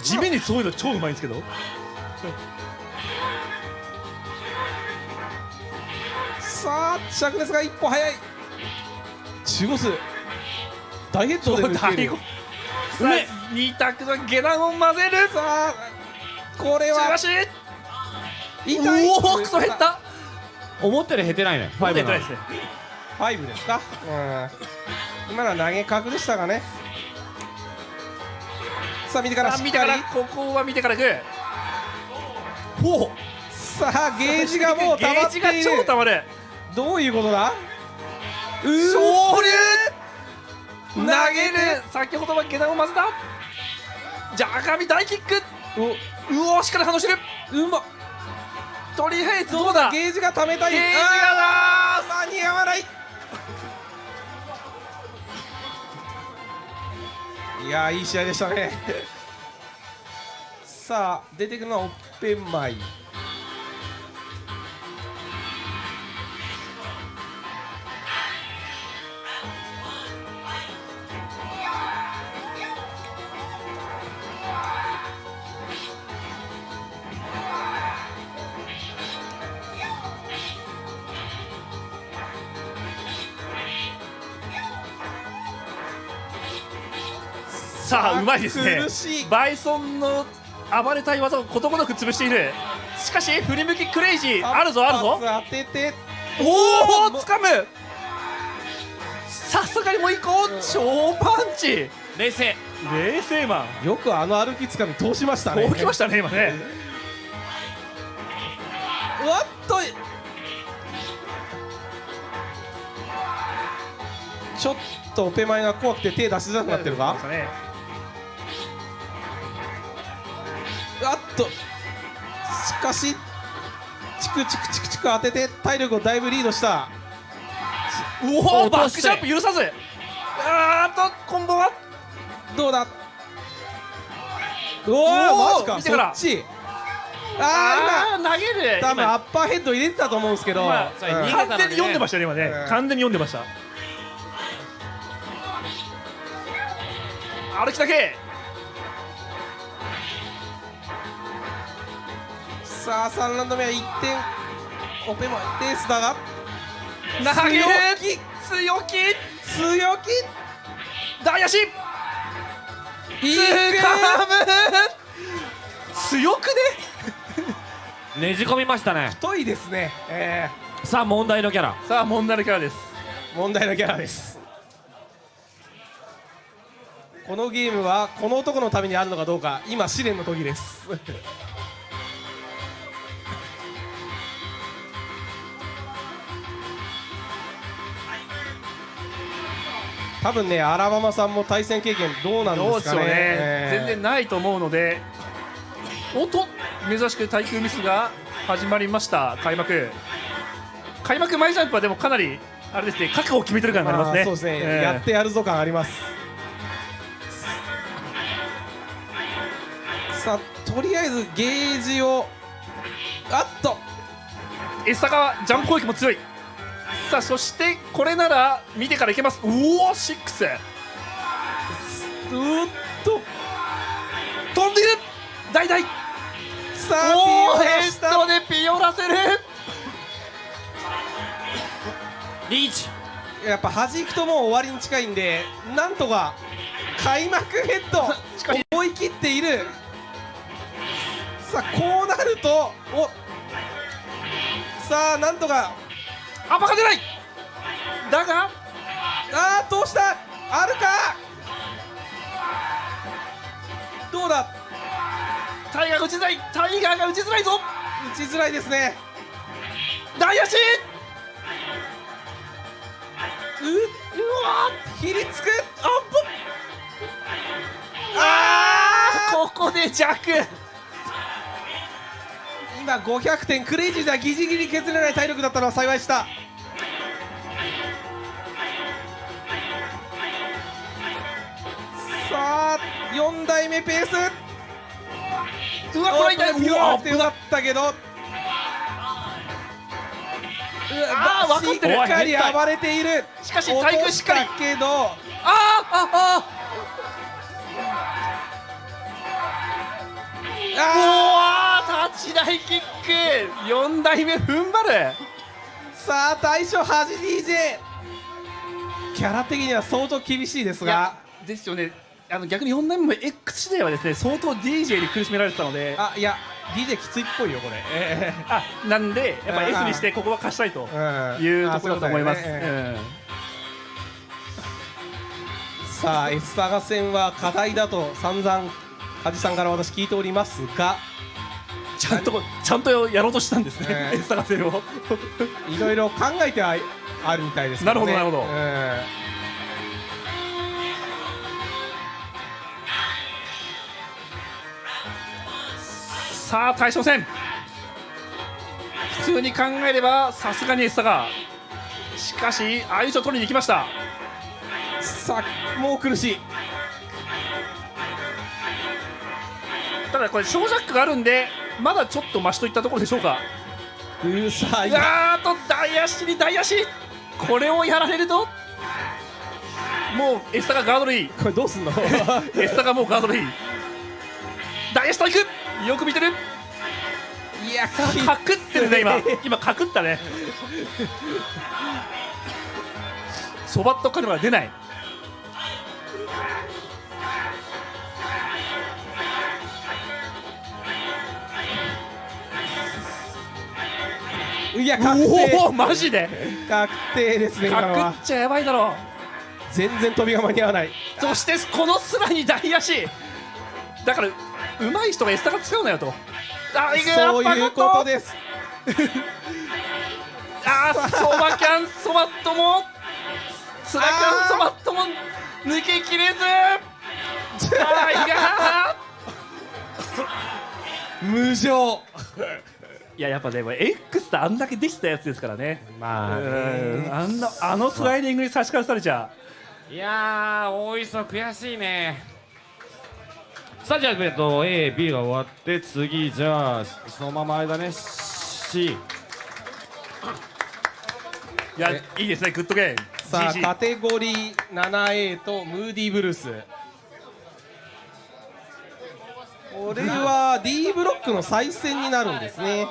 地面にそういうの超うまいんですけど。
さあ灼熱が一歩早い。中ゴス大ヘッドで抜ける。
大悟さあ二択の下段を混ぜる
さあこれは。痛い。
おおクソ減った。
思った。より減ってないね。ファイブなの
減ってないですね
ファイブですか？うん。今のは投げ角でしたがね？さあ見てから。しっかり
ら。ここは見てからいく。ほう。
さあゲージがもう溜まってい
ゲージが超
る
溜まる。
どういうことだ？うー。
昇
投
げる先ほどは下段を混ぜたじゃあ赤身大キック。うおしっかり反応してる。
うま。
とりあえずどうだ？
ゲージが溜めたい。
ゲージが
あー間に合わないいやーいい試合でしたね。さあ出てくるのはオッペンマイ。
さあうまいですね。バイソンの暴れたい技をことごとく潰している。しかし振り向きクレイジー。あるぞあるぞ。
当てて。
おお掴む。さすがにもう一個超パンチ。
冷静。
冷静マン。
よくあの歩きつかみ通しましたね。
こうきましたね今ね。
うわっと。ちょっとオペマイが怖くて手出しづらくなってるか？
ね
うわっと。しかしチクチクチクチク当てて体力をだいぶリードした。
うおーバックジャンプ許さず。あーっとコンボは。
どうだ？うわ
おー
マジか
見てから。
そっち。あ
あー投げる。
多分
今。
アッパーヘッド入れてたと思うんですけど、
完全に読んでましたね今ね。
うん。
完全に読んでました。歩きだけ
さあ3ラウンド目は1点オペマイペースだが。
投げる
強
強気
強気
大足
いい
カム強くね
ねじ込みましたね
太いですね、え
さあ問題のキャラ
さあ問題のキャラです
問題のキャラですこのゲームはこの男のためにあるのかどうか今試練の時です多分ねアラバマさんも対戦経験どうなんですかね。
ね、
えー
全然ないと思うのでおっと珍しく対空ミスが始まりました。開幕。開幕前ジャンプはでもかなりあれですね覚悟を決めてる感がありますね。
そうですね、
えー
やってやるぞ感あります。さあとりあえずゲージをあっと。
エサがジャンプ攻撃も強いさあそしてこれなら見てからいけます。うおシックス。
うーっと。
飛んでいる。大々。
さあ
おお
ピオラ
ヘッドでピオラせる。
リーチ。
やっぱ弾くともう終わりに近いんでなんとか開幕ヘッド
しかし
追い切っている。さあこうなるとお。さあなんとか
あバカ出ない。だが
あーどうした。あるか。どうだ。
タイガーが打ちづらい。タイガーが打ちづらいぞ。
打ちづらいですね。
大足
ううわひりつく。あっぽ
あーここで弱
今500点クレイジーではギリギリ削れない体力だったのは幸いした。さあ4代目ペース。
うわこれ痛い。うわ
くてよかったけど。
あー分かってる。
しっかり暴れている。
しかし対空しっかり。
けど。
あーあ
あ
あおー立ち台キック。4代目踏ん張る。
ーさあ大将恥 DJ キャラ的には相当厳しいですが。
ですよね。あの逆に4代目も X 時代はですね相当 DJ に苦しめられてたので。
あいや DJ きついっぽいよこれ、え
あなんでやっぱ
うん
S にしてここは勝ちたいというところだと思います、
さあ S サガ戦は課題だと散々梶さんから私聞いておりますが
ちゃんとちゃんとやろうとしたんですね、
ええ。
S 探せを。
いろいろ考えてはあるみたいですけ
なるほどなるほど。
うん
さあ対象戦。普通に考えればさすがに S サが。しかし相性取りに行きました。
さあもう苦しい
だこれ小ジャックがあるんでまだちょっとマシといったところでしょうか。
うーさあ
う
今
わーっと大足に大足。これをやられるともう S サがガードルいい。
これどうすんの？
S サがもうガードルいい。大足といく。よく見てる。
いや
かくってるね今。今かくったね。そばっとカルマは出ない
いや確定。
おおマジで？
確定ですね今の
か
は
くっちゃやばいだろ。
全然飛びが間に合わない。
そしてこのスラに大足だから上手い人がエスタが使うなよと。あいく
そういうことです。
あーそばキャンそばっとも。ツナキャンそばっとも。抜けきれず。タイガ
無情。
ーいややっぱでも X ってあんだけできたやつですからね。
ま
うんあんなあのスライディングに差し替えされちゃ。
いやー大磯悔しいね。さあじゃあえっと AB が終わって次じゃあそのまま間ね C
いや
え
いいですねグッドゲーム。
さあカテゴリー 7A とムーディーブルースこれは D ブロックの再戦になるんですね。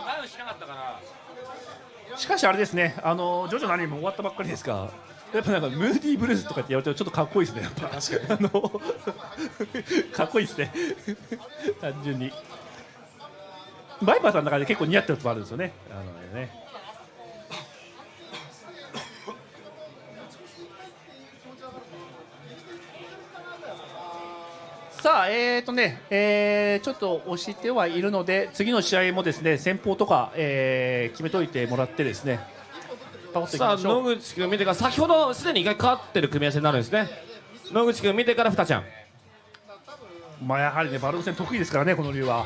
しか
しあれですねあのジョジョのアニメも終わったばっかりですか。やっぱなんかムーディーブルースとかってやるとちょっとかっこいいですね。やっぱ。確かにあのかっこいいですね。単純に。バイパーさんの中で結構似合ってるとこあるんですよね。あのさあ、えーとねえー、ちょっと押してはいるので、次の試合もですね先方とか、えー、決めといてもらって、ですね
さあ野口君見てから、先ほどすでに一回勝ってる組み合わせになるんですね、野口君見てから、ふたちゃん。
まあやはりね、バルー戦得意ですからね、この竜は。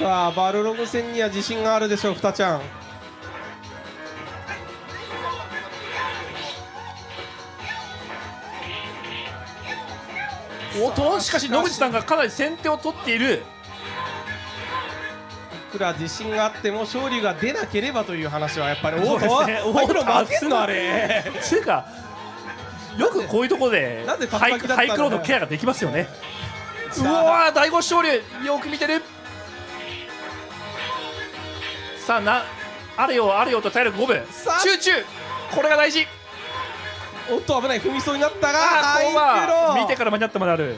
さあバルログ戦には自信があるでしょうふたちゃん。
おっとしかし野口さんがかなり先手を取っている。
いくら自信があっても勝利が出なければという話はやっぱり
そうですね。
おお負けんのあれ。
つうかよくこういうところでハイクローのケアができますよね。うわー第5勝利よく見てるさあなあれよあれよと体力5分
さあ。
集中。これが大事。
おっと危ない踏みそうになったが
あー
ハイ
ここは見てから間に合ったまである。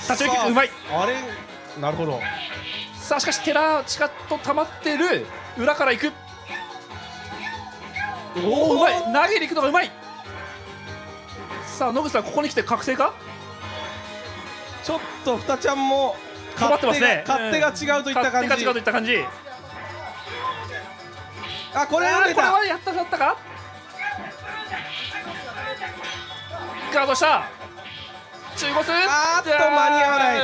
立ち上げ
さあ
うまい。
あれなるほど。
さあしかし寺近と溜まってる。裏から行く。おおうまい。投げに行くのがうまいさあ野口さんここに来て覚醒か？
ちょっとふたちゃんも
困ってますね。
勝手が勝手が違うといった感じ、
勝手が違うといった感じ。
あこれ
あ
は
これはやったかやったか？ガードした？中国
あーっと間に合わない。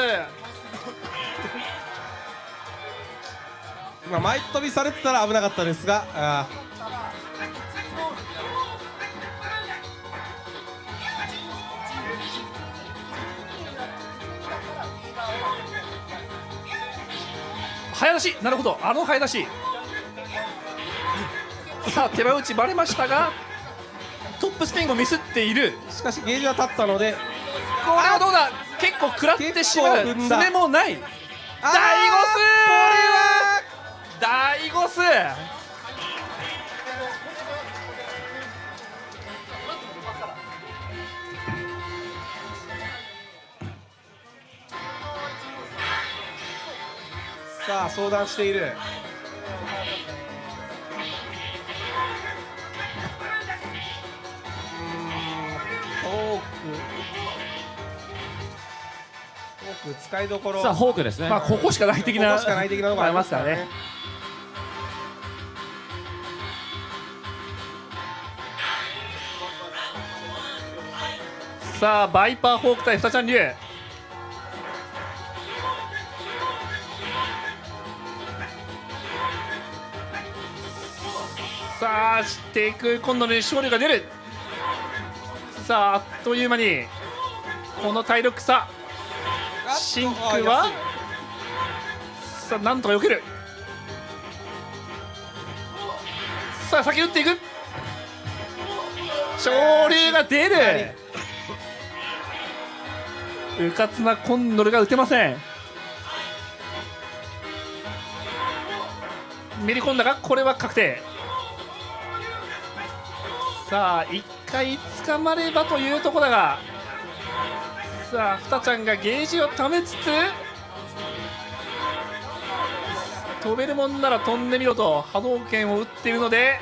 今前飛びされてたら危なかったですがあ
早出し。なるほど。あの早出し。さあ手羽打ちバレましたがトップスピンをミスっている。
ーしかしゲージは立ったので
これはどうだ。結構食らってしまう。爪もない。大ゴス
こ
大ゴス
さあ相談している。フォーク。フォーク使いどころ。
さあホークですね、
まあここしかない的な。
ここしかない的なのがありますからね。
さあバイパーホーク対ふたちゃん流さあしていく。今度の勝利が出る。さああっという間にこの体力差。シンクはさあなんとか避ける。さあ先打っていく。昇竜が出る。うかつなコンドルが打てません。めり込んだがこれは確定。さあ一回捕まればというところだがさあふたちゃんがゲージをためつつ飛べるもんなら飛んでみろと波動拳を打っているので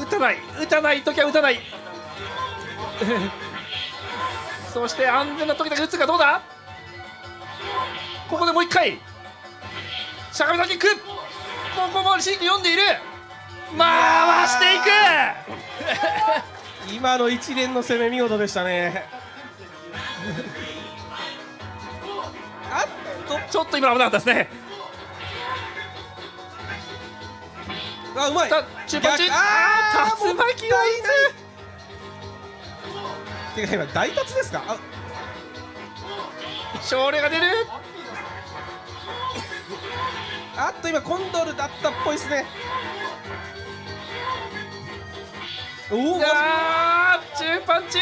打たない打たない時は打たない。そして安全な時だけ打つかどうだ？ここでもう一回。しゃがみのキック。ここもシンク読んでいる。回していく。
今の一連の攻め見事でしたね。あっと
ちょっと今の危なかったですね。
あうまい。
さあ中パンチ
逆
あ竜巻がいる
てか今大達ですか？あ。
勝利が出る。
あっと今コンドルだったっぽいですねおお
あー中パンチ。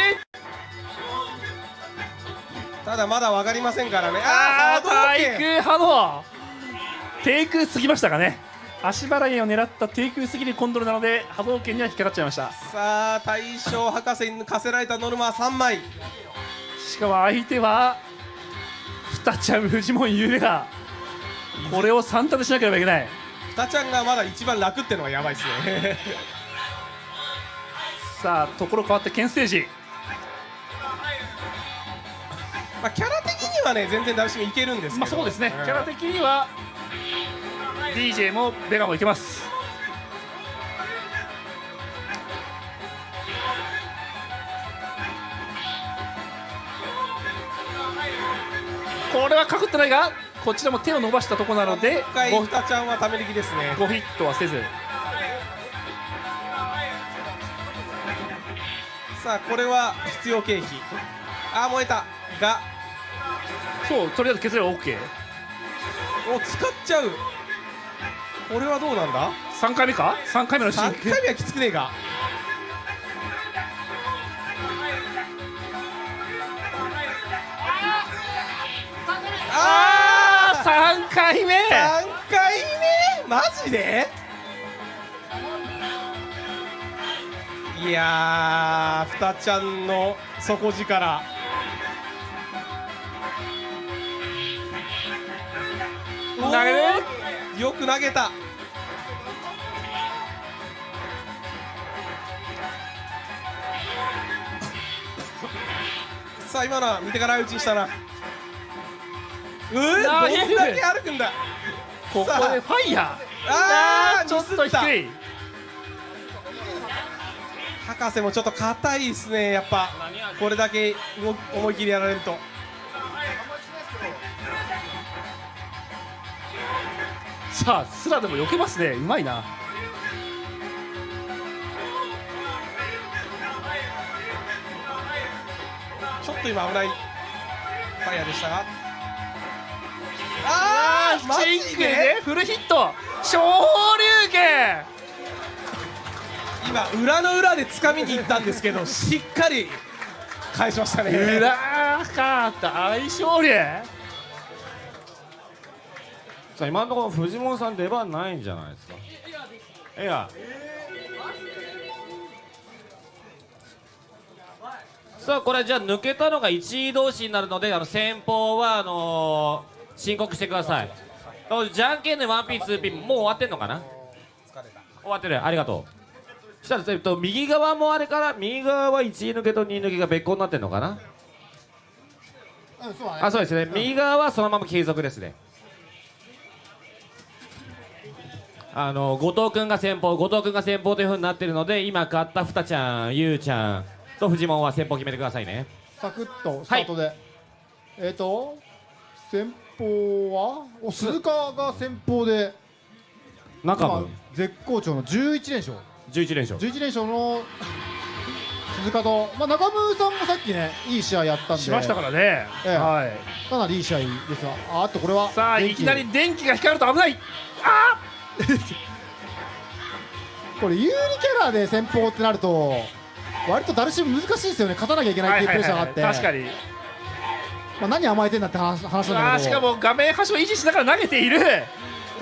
ただまだ分かりませんからね。
あー
波動拳。
対空波動。低空すぎましたかね。足払いを狙った低空すぎるコンドルなので波動拳には引っかかっちゃいました。
さあ大将博士に課せられたノルマは3枚。
しかも相手はふたちゃんフジモンゆうべがこれを3立てしなければいけない。
ふたちゃんがまだ一番楽ってのがやばいですね
さあところ変わってけんステージ
まあ、キャラ的にはね全然ダブシンいけるんですけど、
まあ、そうですね、う
ん、
キャラ的には DJ もベガもいけます。これはかくってないがこちらも手を伸ばしたところなのでゴ
ヒたちゃんはため力ですね。
ごヒットはせず。
さあこれは必要経費。あー燃えた。が。
そうとりあえず削れば OK
お使っちゃう。これはどうなんだ
？3回目か？3回目のシーン
3回目はきつくねえか。あ
あー3回目。
3回目？マジで？いやーふたちゃんの底力。
投げる？
よく投げた。さあ今のは見てから打ちにしたな。うーどんだけ歩くんだ。
ここでファイヤ
あー
ーちょっと低い
博士もちょっと硬いですねやっぱ。これだけ思い切りやられると。
さあスラでも避けますね。うまいな。
ちょっと今危ないファイヤーでしたが。あーマ
チンクでフルヒット。昇竜拳
今裏の裏で掴みに行ったんですけど しっかり返しましたね。
裏かった相性竜
さあ今のところ藤本さん出番ないんじゃないですか？いやさあこれじゃあ抜けたのが1位同士になるのであの先方はあのー申告してください。あじゃんけんで 1P2P もう終わってんのかな？終わってる。ありがとうしたらえっと右側もあれから右側は1位抜けと2位抜けが別個になってんのかな？
うんそうだね。
あそうですね。右側はそのまま継続ですね。あの後藤君が先方後藤君が先方というふうになってるので今勝ったふたちゃんゆうちゃんとフジモンは先方決めてくださいね。
サクッとスタートで、えっ、と先方は？お鈴鹿が先方で今
中も
絶好調の11連勝
11連勝。
11連勝の鈴鹿と、まあ、中村さんもさっきねいい試合やったんで。
しましたからね、
ええ。
はい。
かなりいい試合ですが。ああとこれは
さあいきなり電気が光ると危ない。
これ有利キャラで先方ってなると割とダルシム難しいですよね。勝たなきゃいけないっていうプレッシャーがあって、
確かに。
まあ、何甘えてんだって話話なんだけど。
しかも画面端を維持しながら投げている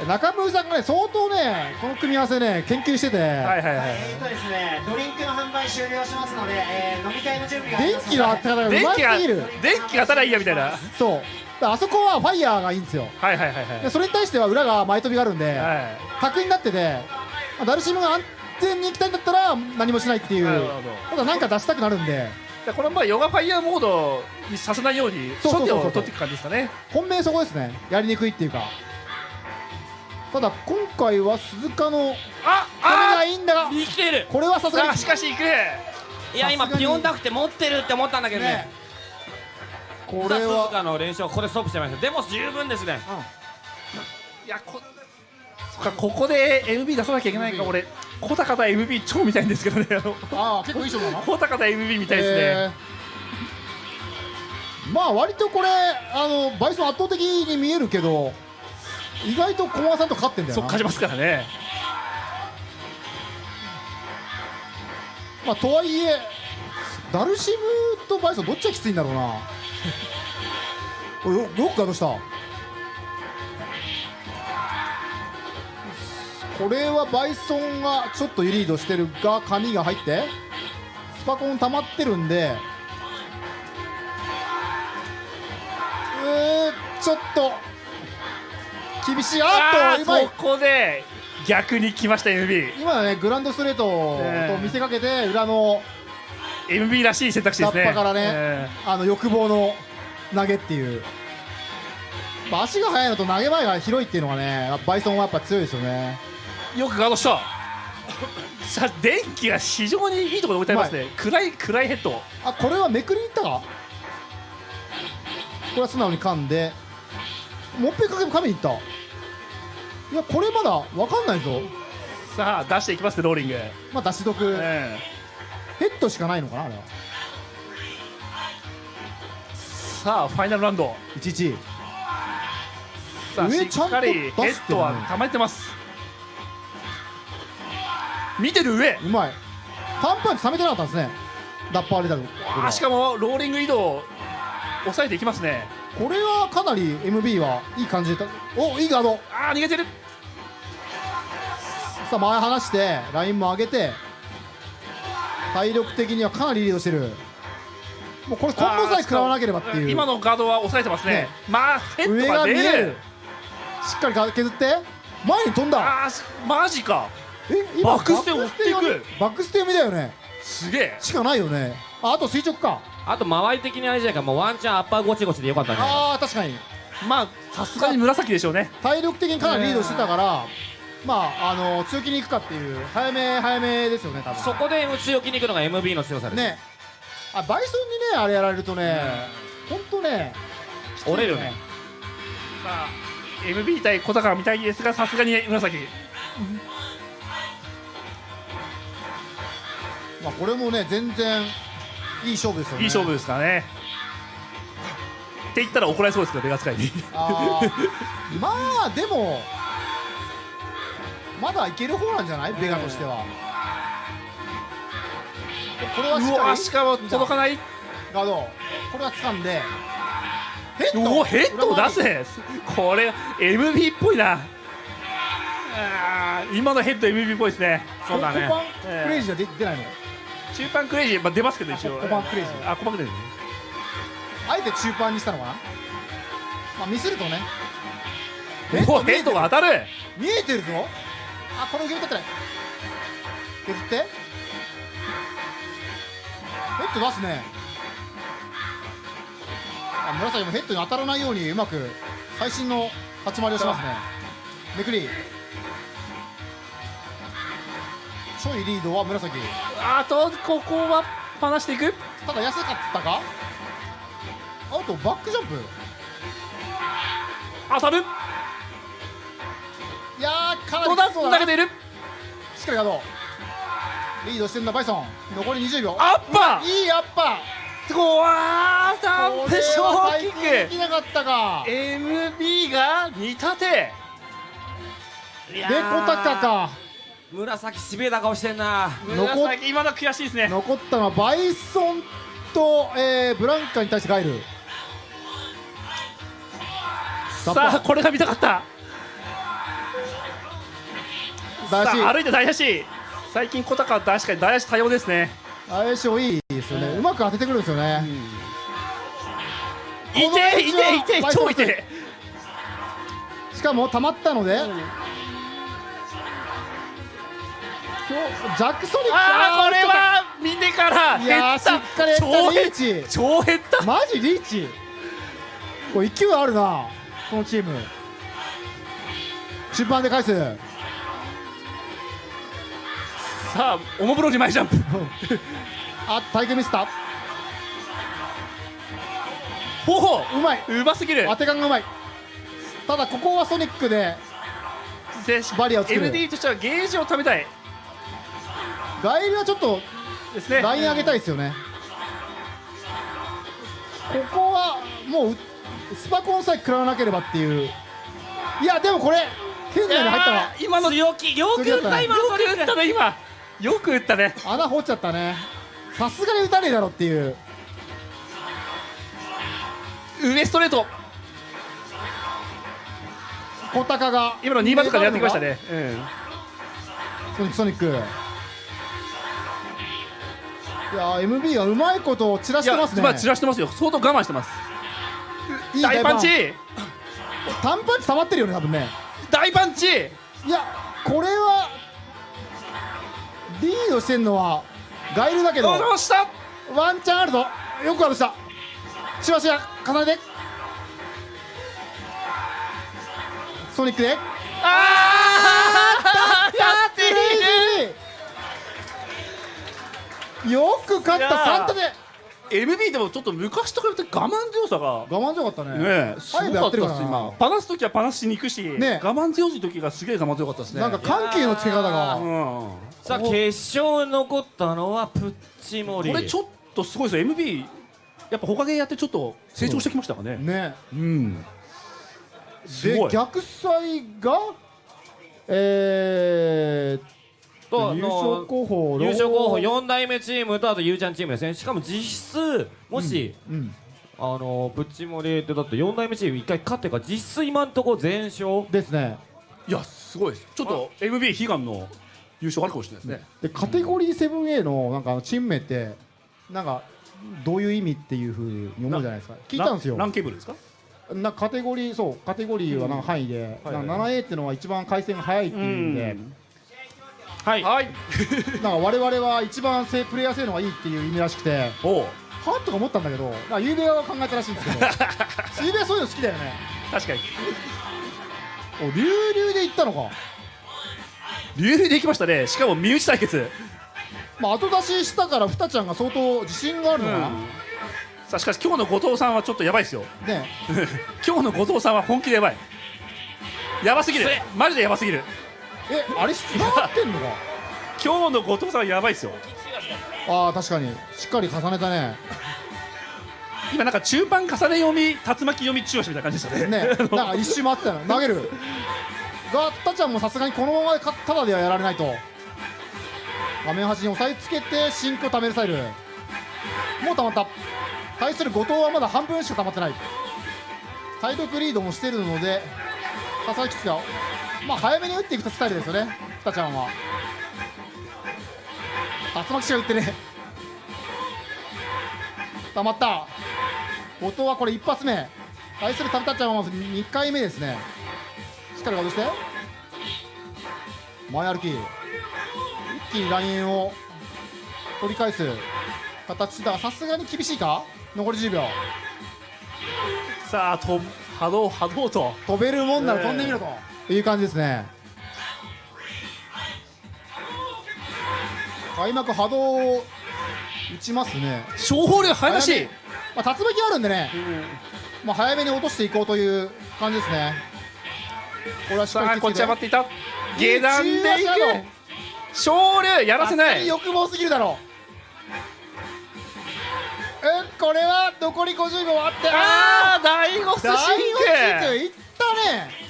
中村さんがね相当ねこの組み合わせね研究してて、
はいはいはい。
えーとですね。ドリンクの販売終了しますので、えー飲み会の準備があり
電
ます
気の当て方がうます
電気が
ぎる
電気が当たらいいやみたいな。はい
そう。だからあそこはファイヤーがいいんですよ。
はいはいはい
でそれに対しては裏が前飛びがあるんで、
は
角になってて、まあダルシムが安全に行きたいんだったら何もしないっていう。
なるほど
ただ何か出したくなるんで。
いこれはまあヨガファイヤーモードにさせないように
そうそうそうそう。
初手を取っていく感じですかね。
本命そこですね。やりにくいっていうかただ今回は鈴鹿の
あ
これが
あ
いいんだが
生きてる。
これはさすがに
あしかし行く。
いや今ピヨンタクって持ってるって思ったんだけどね。
ねこ
これ
れは
鈴鹿の練習はここでストップしてました。でも十分ですね。
いやこそっかここで MB 出さなきゃいけないか俺小高田 MB 超見たいんですけどね。あの
ああ結構いい勝負な。の
小高田 MB 見たいですね、
えー。まあ割とこれあのバイソン圧倒的に見えるけど意外と駒さんと勝ってんだよな。
そう勝ちますからね。
まあとはいえダルシムとバイソンどっちがきついんだろうな。おいよよくガードした？これはバイソンがちょっとリードしてるが紙が入ってスパコン溜まってるんでえー、ちょっと厳しい。あ
あ
っと
ここで逆に来ました MB
今ねグランドストレートと見せかけて裏の
MB らしい選択肢ですね。
ラッパからね
え
あの欲望の投げっていう、まあ、足が速いのと投げ前が広いっていうのがねバイソンはやっぱ強いですよね。
ーよくガードした。さあ電気が非常にいいところで置いてありますね。暗い暗いヘッド。
あこれはめくりに行ったか？れは素直に噛んで。もっぺんかけ噛みに行ったいやこれまだ分かんないぞ。
さあ出していきますねローリング、
まあ出し得。
え
ヘッドしかないのかなあれは。
えさあファイナルラウンド。
11
さあし
上ちゃんと
っかりヘッドは溜まってます。見てる上。
うまい。パンパンチ冷めてなかったんですね。ダッパーレダル
あーしかもローリング移動を抑えていきますね
これはかなり MB はいい感じでたおいいガード。
ああ逃げてる。
さあ前離してラインも上げて体力的にはかなりリードしてる。もうこれコンボさえ食らわなければっていう。
今のガードは抑えてますね。
ね。
まあヘッ
上
ドが出る。
が見える。しっかりか削って前に飛んだ。
あマジか。
え
バックステ追っていく。
バックステ読みバックステ読みだよね。
すげえ。
しかないよね。ああと垂直か
あと周り的にあれじゃないか。もうワンチャンアッパーゴチゴチでよかったんじゃないか。
ああ確かに。
まあさすがに紫でしょうね。
体力的にかなりリードしてたからまああの強気に行くかっていう早め早めですよね多分。
そこで強気に行くのが MB の強さです、
ね。あバイソンにねあれやられるとね本当ね
折れるね。
さあ MB 対小高みたいですがさすがに紫。
まあこれもね全然いい勝負ですよね。
いい勝負ですからね。って言ったら怒られそうですけどベガ使いに。
まあでもまだいける方なんじゃない？ベガとしては。これはしか
しかも届かない。
ガード。これは掴んで。ヘッド。
ヘッドを出せ。これ MB っぽいな。今のヘッド MB っぽいですね。
そうだね。
クレイジーは出出ないの？
中パンクレイジー、まあ、出ますけど一応。
あ小パンクレイジー。
あ小パンクレイジー
あえて中盤にしたのかなまあミスるとね。
おおヘッドが当たる。
見えてるぞ。あこの受け身取ってない。削って。ヘッド出すね。あ紫もヘッドに当たらないようにうまく最新の立ち回りをしますね。めくりちょいリードは紫。
あとここは離していく？
ただ安かったか？あとバックジャンプ。
当たる
いやーかなりそうだ
投げている。
しっかりガードリードしてんだバイソン。残り20秒。
アッパー。
いいアッパ
こわー
ー
ダンプショーキ
これは最近でき
ッ
なかったか。
ク MB が煮立て。
で小高か
紫しびれた顔してんな。
残っ
紫今の悔しいですね。
残ったのはバイソンと、えーブランカに対してガイル。
さあこれが見たかった。
大
さあ歩
足
いて大足最近小高は確かに大足多様ですね。
大足もいいですよね。うまく当ててくるんですよね。
いていていて超いて。
しかも溜まったので。今日ジャックソニック
ああこれは見てから
いやーしっかり
超減っ
リーチ。
超減った。
マジリーチ。これ勢いあるなこのチーム。中盤で返す。
さあおもむろに前ジャンプ。
あ体育ミスった。
ほほ
う。まい。う
ますぎる。
当て感がうまい。ただここはソニックで
で
バリアを作る。
MD としてはゲージを貯めたい
ガイルはちょっと
ですね。
ライン上げたいですよね。ここはもうスパコンさえ食らわなければっていう。いやでもこれ圏内に入ったら
いやー今のよ
強気よく打った今の
く打ったね今。よく打ったね。
穴掘っちゃったね。さすがに打たねえだろっていう。
上ストレート。
小高が
今の2番とかでやってきましたね。
ソニックソニックいやー MB がうまいことを散らしてますね。
まあ散らしてますよ。相当我慢してます。
いい
大パン。チ。
単パンチ溜まってるよね多分ね。
大パンチ。
いやこれはリードしてんのはガイルだけど。
どうした。
ワンチャンあるぞ。よくあるした。しばしば重ねて。ソニックで。
ああやって。い
よく勝った
いやー。
3手で。
MB でもちょっと昔と比べて我慢強さが
我慢強かったね。
ねえすごかったです今。パナす時はパナしに行くし、
ね
我慢強い時がすげえ我慢強かったですね。
なんか緩急のつけ方が。
うん。
さあ決勝残ったのはプッチモリ。
これちょっとすごいですよ。MB やっぱ他でやってちょっと成長してきましたかね。
ね
うん。す
で
ごい。
逆サイがえー
と
優勝候補
優勝候補4代目チームとあとゆうちゃんチームですね。しかも実質もし、
うん
あのプッチモリってだって4代目チーム1回勝ってから実質今んとこ全勝？
ですね。
いやすごいです。ちょっと MB 悲願の優勝あるかもしれないですね。
でカテゴリー 7A のなんかあのチーム名ってなんかどういう意味っていうふうに思うじゃないですか。聞いたんですよ。
ランケーブルですか？
なカテゴリーそうカテゴリーはなんか範囲で、
はい
なんか 7A っていうのは一番回線が早いっていうんで、
はい。
はい。
なんか我々は一番性プレイヤー性能がいいっていう意味らしくて
おう。
はっとか思ったんだけどなんかゆうべは考えたらしいんですけど ゆうべはそういうの好きだよね。
確かに。
お流々で行ったのか。
流々で行きましたね。しかも身内対決。
まあ後出ししたからふたちゃんが相当自信があるのかな、
さあしかし今日の後藤さんはちょっとやばいですよ。
ね。
今日の後藤さんは本気でやばい。やばすぎる。マジでやばすぎる
えあれ繋がってんのか？
今日の後藤さんはやばいですよ。
ああ確かに。しっかり重ねたね。
今なんか中盤重ね読み竜巻読み中押しみたいな感じでしたね。
ね。なんか一周回ってたの。投げる。がふたちゃんもさすがにこのままかただではやられないと。画面端に押さえつけて真空を貯めるスタイル。もう溜まった。対する後藤はまだ半分しか溜まってない。体力リードもしてるので佐々木つがまあ早めに打っていくスタイルですよね。ふたちゃんは。竜巻しか打ってね溜まった。後藤はこれ一発目。対するタブタちゃんはまず2回目ですね。しっかり戻して。前歩き。一気にラインを取り返す。形だ。がさすがに厳しいか？残り10秒。
さあと波動波動と。
飛べるもんなら飛んでみろという感じですね。開幕波動を打ちますね。
小法流早出し。
まあ、竜巻あるんでね、まあ、早めに落としていこうという感じですね。これはしっかり
こっち上がっていた。下段でいく。小流やらせない。
欲望すぎるだろう。うんこれは残り50秒あって。
ああ第5スシン
大
ク
いったね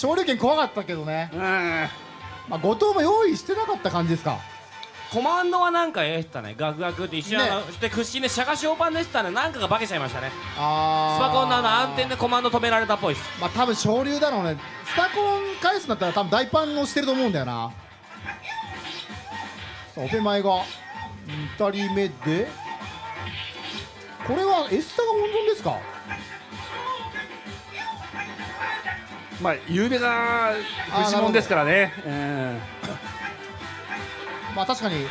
昇竜拳怖かったけどね、
うん。
まあ、後藤も用意してなかった感じですか。
コマンドはなんかええしたね。ガクガクって一瞬、あので屈伸でシャガショーパンでしたねなんかが化けちゃいましたね。
あ
スパコンのあの暗転でコマンド止められたっぽいです。
まあ多分昇竜だろうね。スタコン返すんだったら多分大パンをしてると思うんだよな。さあオペ前が2人目で。これはエスタが温存ですか？
まあゆうべがフジモンですからね。
まあ確かに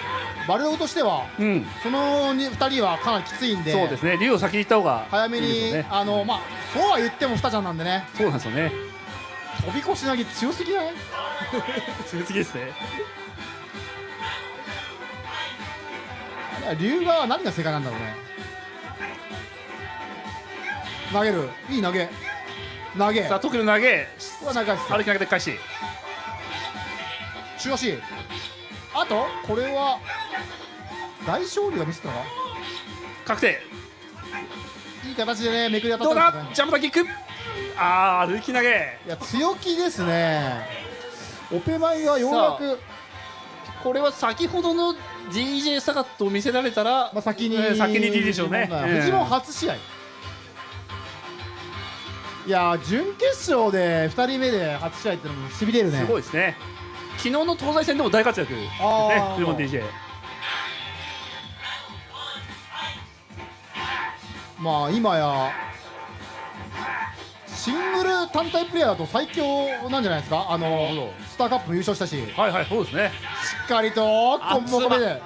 バルログとしては
うん、うん、
その 2, 人はかなりきついんで
そうですね。竜を先に行った方が
早めにあのまあそうは言ってもふたちゃんなんでね。
そうなんですよね。
飛び越し投げ強すぎない？
強すぎですね。
いや龍が何が正解なんだろうね。投げる。いい投げ投げ。
さあ特に投げ。
うわ長いっす
歩き投げで返し。
中足。あとこれは大勝利が見せたのか？
確定。
いい形でねめくり当
どう
たったんですね
だ？ジャンプだキック。あー歩き投げ。
いや強気ですね。オペマイはようやく。
これは先ほどの DJ サガットを見せられたら、
まあ、先に、
えー先に D でしょうね。
フジモン初試合、いやー準決勝で2人目で初試合ってのもしびれるね。
すごいですね。昨日の東西戦でも大活躍。ですねフジモン DJ
まあ今やシングル単体プレイヤーだと最強なんじゃないですか。あのスターカップも優勝したし。し
はいはいそうですね。
っかりとコンボこれで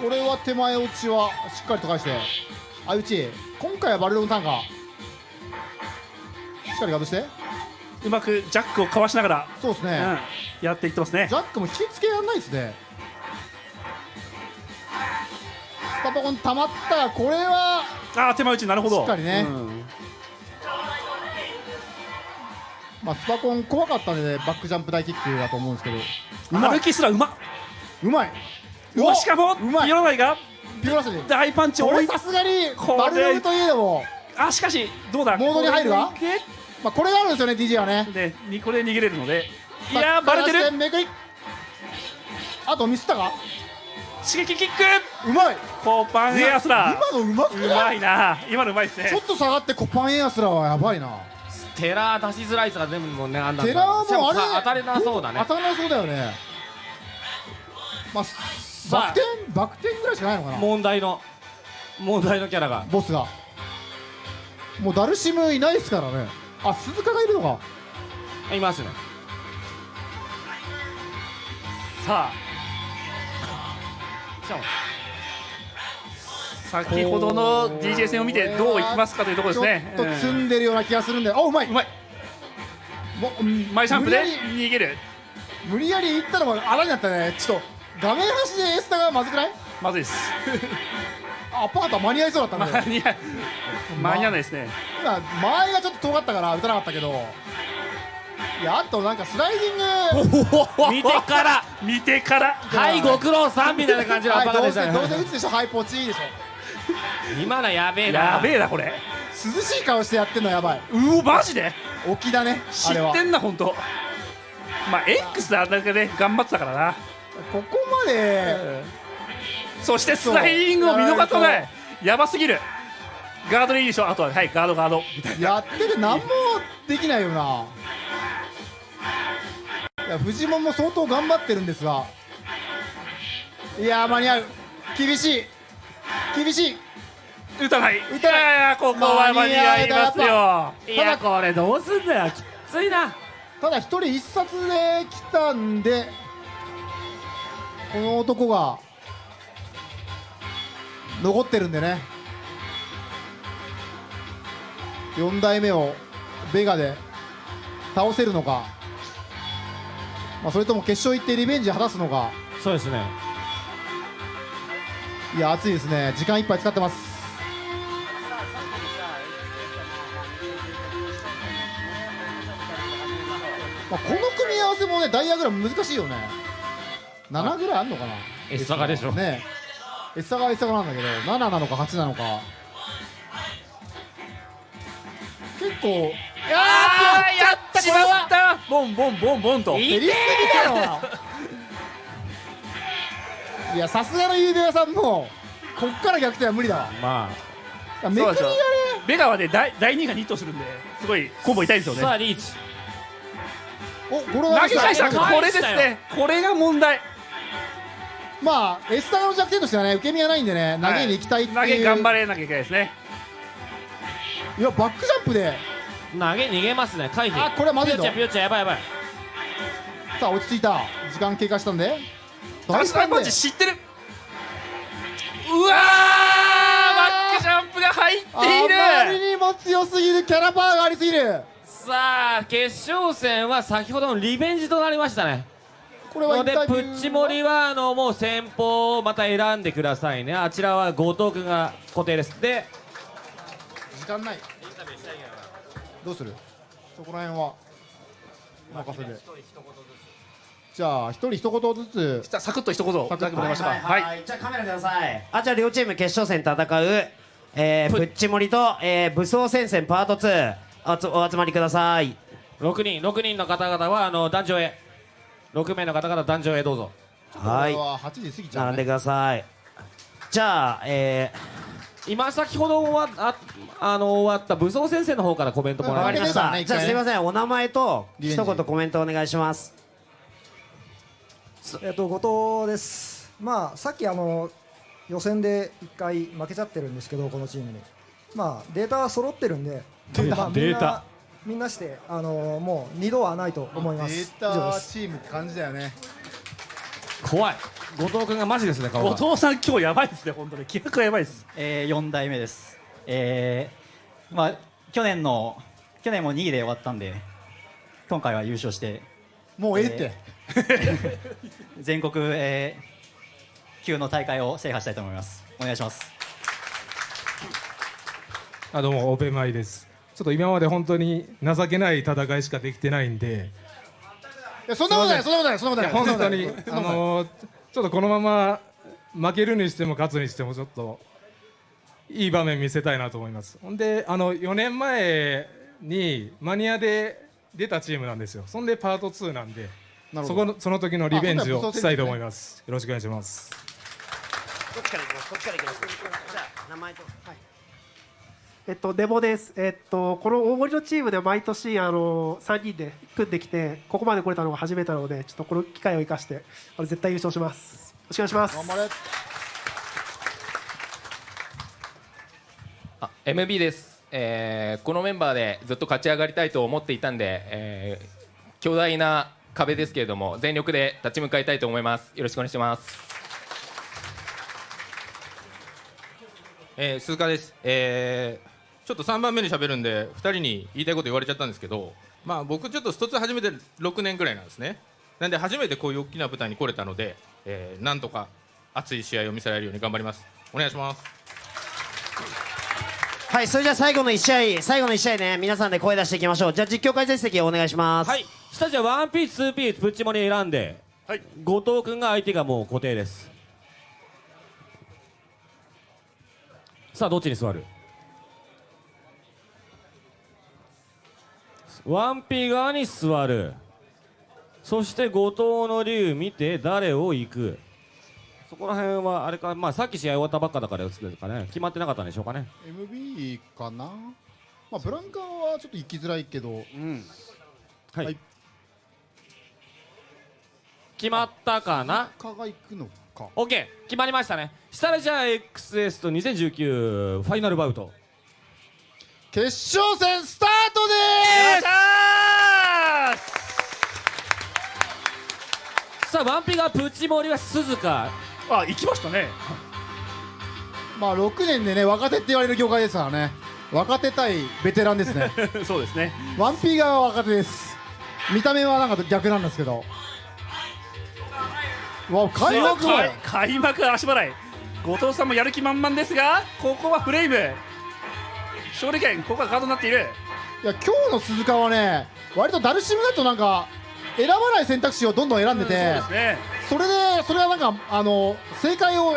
これは手前落ちはしっかりと返して。相打ち。今回はバルロンターンか。しっかりガードして。
うまくジャックをかわしながら、
そうですね、
うん、やっていってますね。
ジャックも引き付けやんないですね。スタポコン溜まったこれは
ああ手前打ち。なるほど。
しっかりね。
うん。
まあスパコン怖かったんで、ね、バックジャンプ大キックだと思うんですけど。うまい
歩きすらうまっ。
うまい
しかも
ピロラスに
大パンチを追い
これさすがにバルログといえども、
あしかしどうだ？
モードに入るが
これ
まあ、これがあるんですよね DJ はね。
でにこれで逃げれるので。いやーバレてる。
めくり。あとミスったか？
刺激キック！
うまい。
コーパンエアスラ
今のうまくない？
ーうまいな。今のうまいですね。
ちょっと下がってコパンエアスラはやばいな。
テラー出しづらいとか全部もんねあんなん
テラーもあれ
か当たりなそうだね。
当たらなそうだよね。まあバク転バク転ぐらいしかないのかな？
問題の問題のキャラが。
ボスが。もうダルシムいないですからね。あ鈴鹿がいるのか。
いますね。
さあ。先ほどの DJ 戦を見てどういきますかというところですね。
ちょっと積んでるような気がするんで、あうまい。う
まい。
もうん。
マイジャンプで
無理やり
逃げる。
無理やりいったのも穴になったね。ちょっと画面端でエースタがまずくない？
まずいです。
あ アパートは間に合いそうだったんだよ。
間に合間に合わないですね。
今間合いがちょっと遠かったから打たなかったけど。いやあとなんかスライディング。
見てから。
見てから。
はいご苦労さんみたいな感じのア
はい
パカでした
どうせどうせ
ね
打つでしょ？はいポチいいでしょ。
今のやべえな。
やべえなこれ。
涼しい顔してやってんのやばい。う
おマジで？
沖だね
知
あれは。
ってんな本当まあ X であんだけね頑張ってたからな
ここまで。
そしてスライディングを見逃さない。やばすぎる。ガードでいいでしょ。あとははいガードガード。みたい
やってて何もできないよな。いや藤本も相当頑張ってるんですが。いやー間に合う。厳しい。厳しい。
な打たない。
打たない。
いやいやここは間に合いますよ。
いやこれどうすんだよ。きついな。
ただ一人一冊で来たんでこの男が残ってるんでね。4代目をベガで倒せるのか、まあ、それとも決勝行ってリベンジ果たすのか。
そうですね。
いや熱いですね。時間いっぱい使ってます。まあ、この組み合わせもねダイヤグラム難しいよね7ぐらいあんのかな
？S サガでしょ。
ね。S サガは S サガなんだけど7なのか8なのか。結構
あーやっちまったボンボンボンボンと。
減りすぎだよ。いやさすがのゆうべ屋さんもこっから逆転は無理だわ。
ま
いやめくりがね。
ベガはね第第2が2とするんですごいコンボ痛いですよ
あ
ね。
さあリーチ。
おこれは
投げ返した。これですね。これが問題
まあ S サガの弱点としてはね受け身がないんでね投げに行きたいっていう、
投げ頑張れなきゃいけないですね。
いやバックジャンプで。
投げ逃げますね回避。
あこれはまずいぞ。
ピヨちゃんピヨちゃんやばいやばい。
さあ落ち着いた。時間経過したんで。
ダンスライパンチ知ってる。うわーバックジャンプが入ってい
あまり
る
にも強すぎるキャラパワーがありすぎる。
さあ決勝戦は先ほどのリベンジとなりましたね
これは
のでプ
インタビュー
ッチモリはあのもう先方をまた選んでくださいね。あちらは後藤君が固定です。で
時間ない。どうする？そこら辺は。任せでじゃあ一人一言ずつ。
じゃあサクッと一言いただけましたか。
はいはい、はい。じゃあカメラください。あじゃあ両チーム決勝戦戦う、えー、プッチモリと、えー、武装戦線パート2おつお集まりください。
6人6人の方々はあの壇上へ6名の方々壇上へどうぞ。
はい。
これは8時過ぎちゃう、
並んで
ね、
ください。じゃあえ
今先ほど終わああの終わった武装先生の方からコメントもらいまし
ましたた、じゃあすいません。お名前と一言コメントお願いします。
えっと後藤です。まあさっきあの予選で一回負けちゃってるんですけどこのチームに。まあデータは揃ってるんで、まあ、みんなみんなしてあのもう二度はないと思います。
デー。タチームって感じだよね。
怖い。後藤君がマジですね
後藤さん今日やばいですね本当に。気迫がやばいです。
えー、4代目です、えーまあ、去年の去年も2位で終わったんで今回は優勝して。
もうええって、
全国、えー級の大会を制覇したいと思います。お願いします。
あどうもオペマイですちょっと今まで本当に情けない戦いしかできてないんで。
いやそんなことないそんなことないそんな
い
ことない。
や本当にあのーちょっとこのまま負けるにしても勝つにしてもちょっといい場面見せたいなと思います。ほんであの4年前にマニアで出たチームなんですよ。そんでパート2なんでそこのその時のリベンジ
あ
をしたいと思います。よろしくお願いします。
どっちから行きますこっちから行きます。じゃあ名前と
えっと、デモです、えっと、この大森のチームで毎年あの3人で組んできてここまで来れたのが初めてなのでちょっとこの機会を生かしてあの絶対優勝します。よろしくお願いします。
頑張れ。
あ MB です、えーこのメンバーでずっと勝ち上がりたいと思っていたんで、えー強大な壁ですけれども全力で立ち向かいたいと思います。よろしくお願いします。
えー鈴鹿です、えーちょっと3番目に喋るんで2人に言いたいこと言われちゃったんですけど、まあ、僕ちょっとスト2始めて6年ぐらいなんですね。なんで初めてこういう大きな舞台に来れたので、えーなんとか熱い試合を見せられるように頑張ります。お願いします。
はいそれじゃあ最後の1試合最後の1試合ね皆さんで声出していきましょう。じゃあ実況解説席お願いします。
はい。下地はワンピースツーピースプッチモリ選んで、後藤君が相手がもう固定です。さあどっちに座る？ワンピ側に座る。そして後藤の竜見て誰を行く。そこら辺はあれか。まあさっき試合終わったばっかだからですかね。決まってなかったんでしょうかね。
MB かな？まあブランカーはちょっと行きづらいけど、
はい、
はい。
決まったかな？
蚊が行くのか。
OK 決まりましたね。したらじゃあ XS と2019ファイナルバウト
決勝戦スタートで
さあワンピがプチモリは鈴鹿。
あ行きましたね。
すまあ6年でね若手って言われる業界ですからね。若手対ベテランですね。
そうですね。
ワンピー側は若手です。見た目はなんか逆なんですけど。わ開幕
開幕足払い。後藤さんもやる気満々ですがここはフレイム勝利権ここがガードになっている。
いや今日の鈴鹿はね割とダルシムだとなんか選ばない選択肢をどんどん選んでて、
そうですね。
それでそれはなんかあの正解を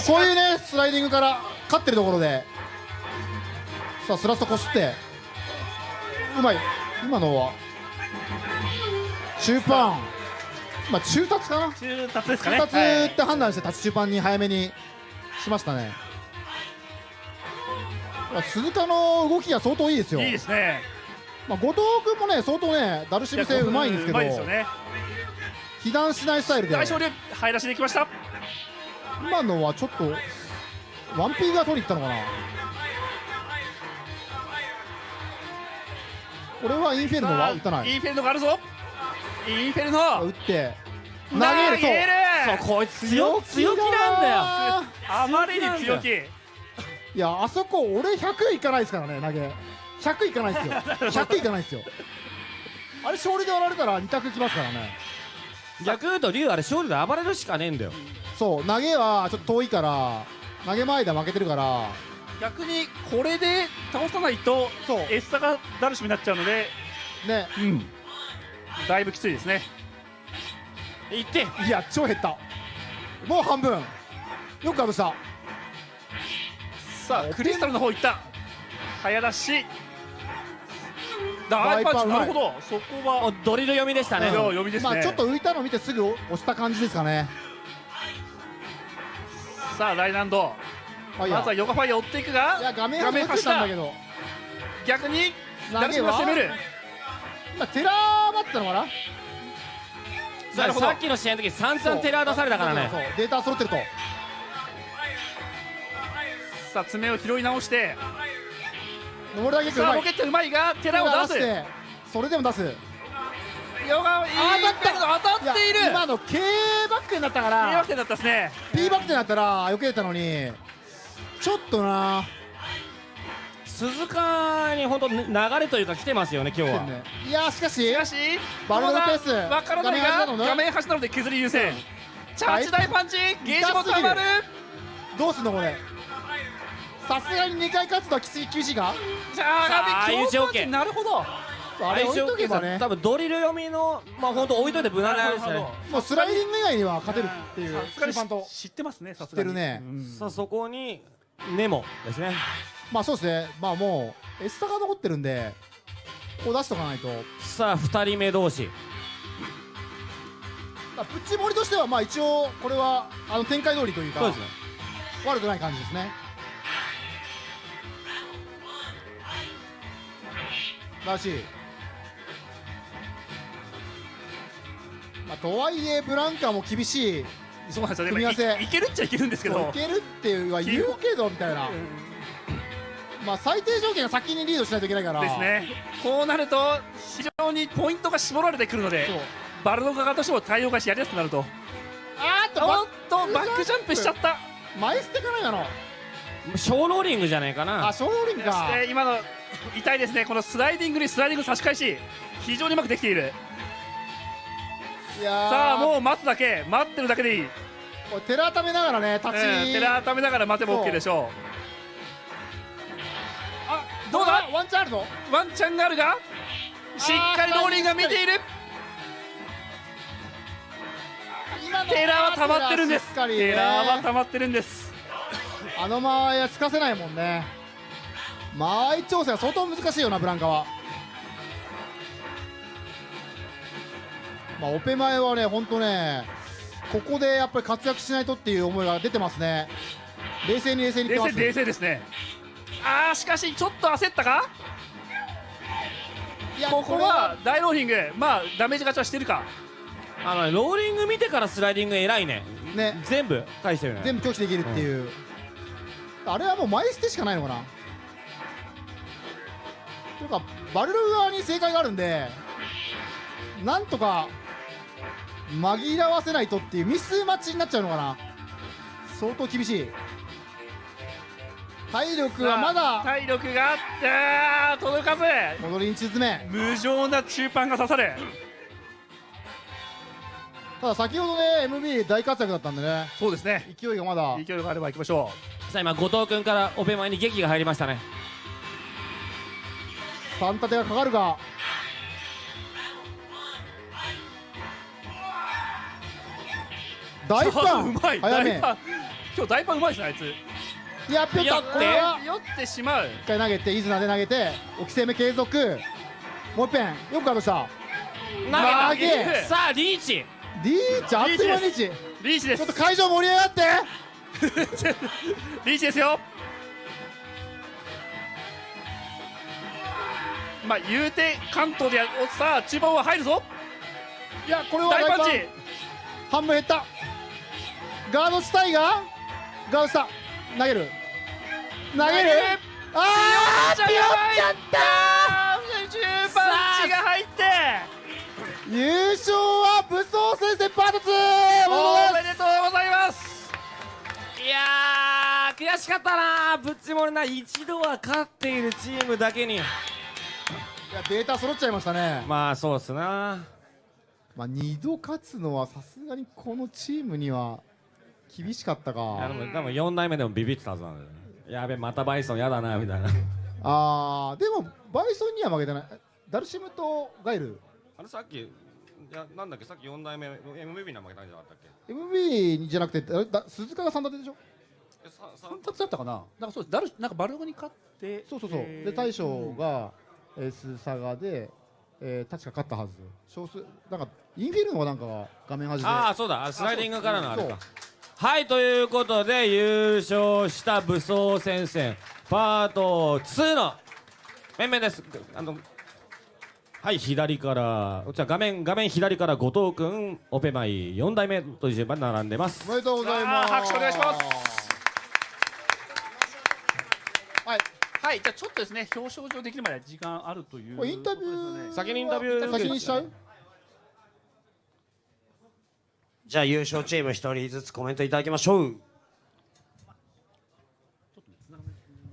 そうこういうねスライディングから勝ってるところでさあスラストこすってうまい。今のは中パンまあ中達かな？
中達ですかね。
中達って判断してタッチ中パンに早めにしましたね鈴鹿の動きが相当いいですよ。
いいですね。
まあ、後藤君もね相当ねダルシム性うまいんですけど。
うまいですよね。
被弾しないスタイルで。
大勝利入らせていきました。
今のはちょっとワンピーが取りに行ったのかな。これはインフェルノは打たない。
インフェルノがあるぞ。インフェルノ
打って。投
投
げると。
げる。
そうこいつ強強気なんだよ。
あまりに強気
いやあそこ俺100いかないですからね投げ。100いかないですよ。100いかないですよ。あれ勝利で割られたら2択きますからね。
逆言うと竜あれ勝利で暴れるしかねえんだよ。
そう投げはちょっと遠いから投げ前で負けてるから。
逆にこれで倒さないとエスタがダルシムになっちゃうので
ね。
うん。だいぶきついですね。
いって。
いや超減った。もう半分。よくかぶした
さあクリスタルの方行った。早出し。ダイパンチなるほど。そこは。
ドリル読みでしたね。
いや読みですね、
まあちょっと浮いたの見てすぐ押した感じですかね。
さあライナンド。まずはヨガファイア追っていくが
いや画面端に映ったんだけど。
逆にダルシムが攻める。
今テラーバったのかな？
さあさっきの試合の時散々テラー出されたからね。
そうそうデータ揃ってると
さあ爪を拾い直して。
登るだけう
さあ
まい
ロケットうまいがテラを出す
それでも出す。
ヨガいい当たった当たっている。
今の K バックになったか
K バッ
ら
クだったですね。
P バックになったら避けれたのに。ちょっとな。
鈴鹿に本当流れというか来てますよね今日は、
いやーしかし
しかし
バルドのペース
わからないが画面端なので削り優先。チャーチ大パンチゲージもたまる。
どうすんのこれ？さすがに2回勝つとはきつい厳しいか
じゃあなるほど。
あれ置いとけばね。
多分ドリル読みのまあ本当置いといて無難ですね。
もうスライディング以外には勝てるっていう
さすがに
キーパンと。
知ってますねさ
知
すがに。
ってるね。
さあそこにネモですね。
まあそうですね。まあもうエスタが残ってるんでこう出しとかないと。
さあ2人目同士。
まあプッチモリとしてはまあ一応これはあの展開通りというか
そうですね。
悪くない感じですねらしい。まあとはいえブランカも厳しい。
そうなんですよ。ね
組み合わせ。
いいけるっちゃいけるんですけど。
いけるっては言うけどみたいな。まあ最低条件が先にリードしないといけないから。
ですね。こうなると非常にポイントが絞られてくるのでバルド側としても対応がしやりやすくなると。
あーっと
おっとバックジャンプしちゃった。
前捨てかないだろ。
小ローリングじゃないかな。
あ小ローリング
そ
か
して今の痛いですね。このスライディングにスライディング差し返し非常にうまくできている。
いやー。
さあもう待つだけ。待ってるだけでいい、うん、
これ寺ためながらね立ち、
寺ためながら待てば OK でしょう。あどうだ？
ワンチャンあるぞ。
ワンチャンがあるが？しっかりローリングが見ている。テラは溜まってるんです。
しっかりね。
テラは溜まってるんです。
あの間はつかせないもんね間合い調整は相当難しいよなブランカは。まあオペ前はね本当ねここでやっぱり活躍しないとっていう思いが出てますね。冷静に冷静に
冷静冷静ですね。あーしかしちょっと焦ったか？
いや
ここは大ローリングまあダメージ勝ちはしてるか？
あのねローリング見てからスライディング偉いね。
ね。
全部返してるね。
全部拒否できるっていう、あれはもう前捨てしかないのかな？というかバルル側に正解があるんでなんとか紛らわせないとっていうミスマッチになっちゃうのかな。相当厳しい。体力はまだ
体力があってあー届かず。
戻りに沈め。
無情な中パンが刺さる。
ただ先ほどね MB 大活躍だったんでね。
そうですね。
勢いがまだ。
勢いがあれば行きましょ
さあ今後藤君からオペ前に劇が入りましたね
3立てがかかるが。大パン
うまい。
早め。
今日大パンうまいですねあいつ。
やっぴょった。これは。
酔ってしまう。
一回投げてイズナで投げて置き攻め継続。もう一遍。よくガードした。
投げ
投げ。
さあリーチ。
リーチ？あっという間にリーチ。
リーチです。
ちょっと会場盛り上がって。
リーチですよまあ言うて関東でやおさあ中盤は入るぞ。
いやこれは
大パンチ。
半分減った。ガードしたいがガードした。投げる。投げる？あー
じゃ
ぴょっちゃっ
中パンチが入って
た優勝は武装戦線パート2
おめでとうございます。
いやー悔しかったなぶっちもれな一度は勝っているチームだけに
いやデータ揃っちゃいましたね。
まあそうっすな。
まあ2度勝つのはさすがにこのチームには厳しかった
いやで
か
も多分4代目でもビビってたはずなんだよね。やべまたバイソンやだなみたいな。
あーでもバイソンには負けてない。ダルシムとガイル？
あれさっきいやなんだっけさっき4代目 MVP には負けたんじゃなかったっけ
？MB じゃなくてあれだ鈴鹿が3立てでしょ？
えささ
だったかな。なんかそうです。ダルなんかバルゴに勝って
そうそうそう、
えー
で大将が、えー、スサガで、えー、確か勝ったはず。少数なんかインフィルノがなんかが画面端で。
ああそうだ。あスライディングからのあれか。はいということで優勝した武装戦線パート2の面々です。あのはい左からじゃあ画面画面左から後藤君オペマイ4代目という順番に並んでます。
おめでとうございます。
拍手お願いします
はい
はいじゃあちょっとですね表彰状できるまで時間あるという
これインタビュー
先にインタビュー
先にしちゃう？
じゃあ優勝チーム一人ずつコメントいただきましょう。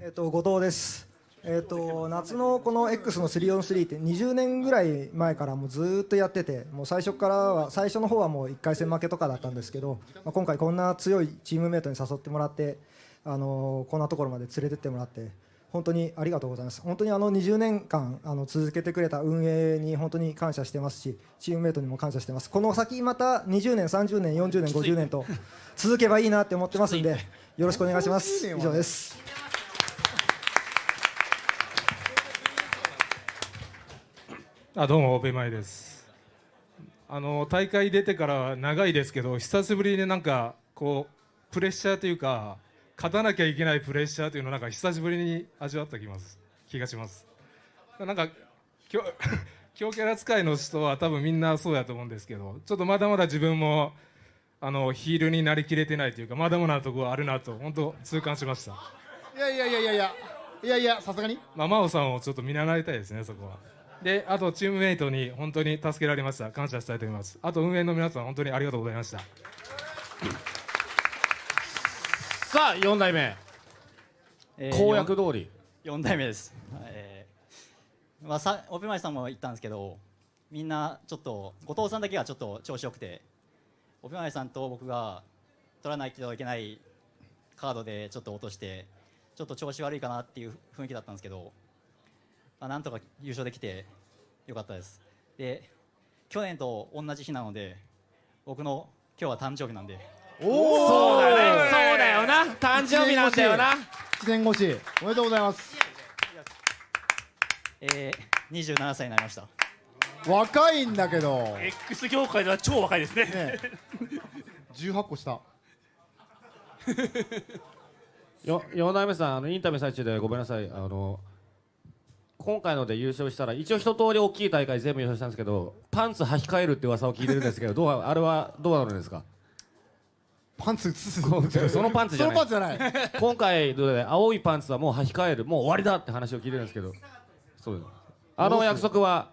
えっと後藤です。えー、と夏のこの X の 3on3 って20年ぐらい前からもうずーっとやっててもう最初からは最初の方はもう1回戦負けとかだったんですけど、まあ、今回こんな強いチームメートに誘ってもらって、あのーこんなところまで連れてってもらって本当にありがとうございます。本当にあの20年間あの続けてくれた運営に本当に感謝してますしチームメートにも感謝してます。この先また20年30年40年50年と続けばいいなって思ってますんでよろしくお願いします。以上です。
あどうもオペマイです。あの大会出てから長いですけど久しぶりになんかこうプレッシャーというか勝たなきゃいけないプレッシャーというのをなんか久しぶりに味わった気ます気がしますなんか強 強キャラ使いの人は多分みんなそうやと思うんですけどちょっとまだまだ自分もあのヒールになりきれてないというかまだまだなところあるなと本当痛感しました
いやいやいやいやいやいやいやさすがに？
まあ、真央さんをちょっと見習いたいですね、そこは。で、あとチームメイトに本当に助けられました。感謝したいと思います。あと運営の皆さん、本当にありがとうございました。
さあ4代目。公約通り。
4代目です、えーまあ、さオペマイさんも言ったんですけどみんなちょっと後藤さんだけがちょっと調子よくてオペマイさんと僕が取らないといけないカードでちょっと落としてちょっと調子悪いかなっていう雰囲気だったんですけど、まあ、なんとか優勝できてよかったです。で去年と同じ日なので僕の今日は誕生日なんで。
おー
そうだよねだよな。誕生日なんだよな。
1年越しおめでとうございます。
えー、27歳になりました。
若いんだけど。
X 業界では超若いですね。
ね18個下。
よ4代目さんあのインタビュー最中でごめんなさい。あの今回ので優勝したら一応一通り大きい大会全部優勝したんですけどパンツ履き替えるって噂を聞いてるんですけどどうあれはどうなるんですか？
パンツ
そのパンツじゃない。
そのパンツじゃない。
今回青いパンツはもう履き替えるもう終わりだって話を聞いてるんですけど。そう。ですあの約束は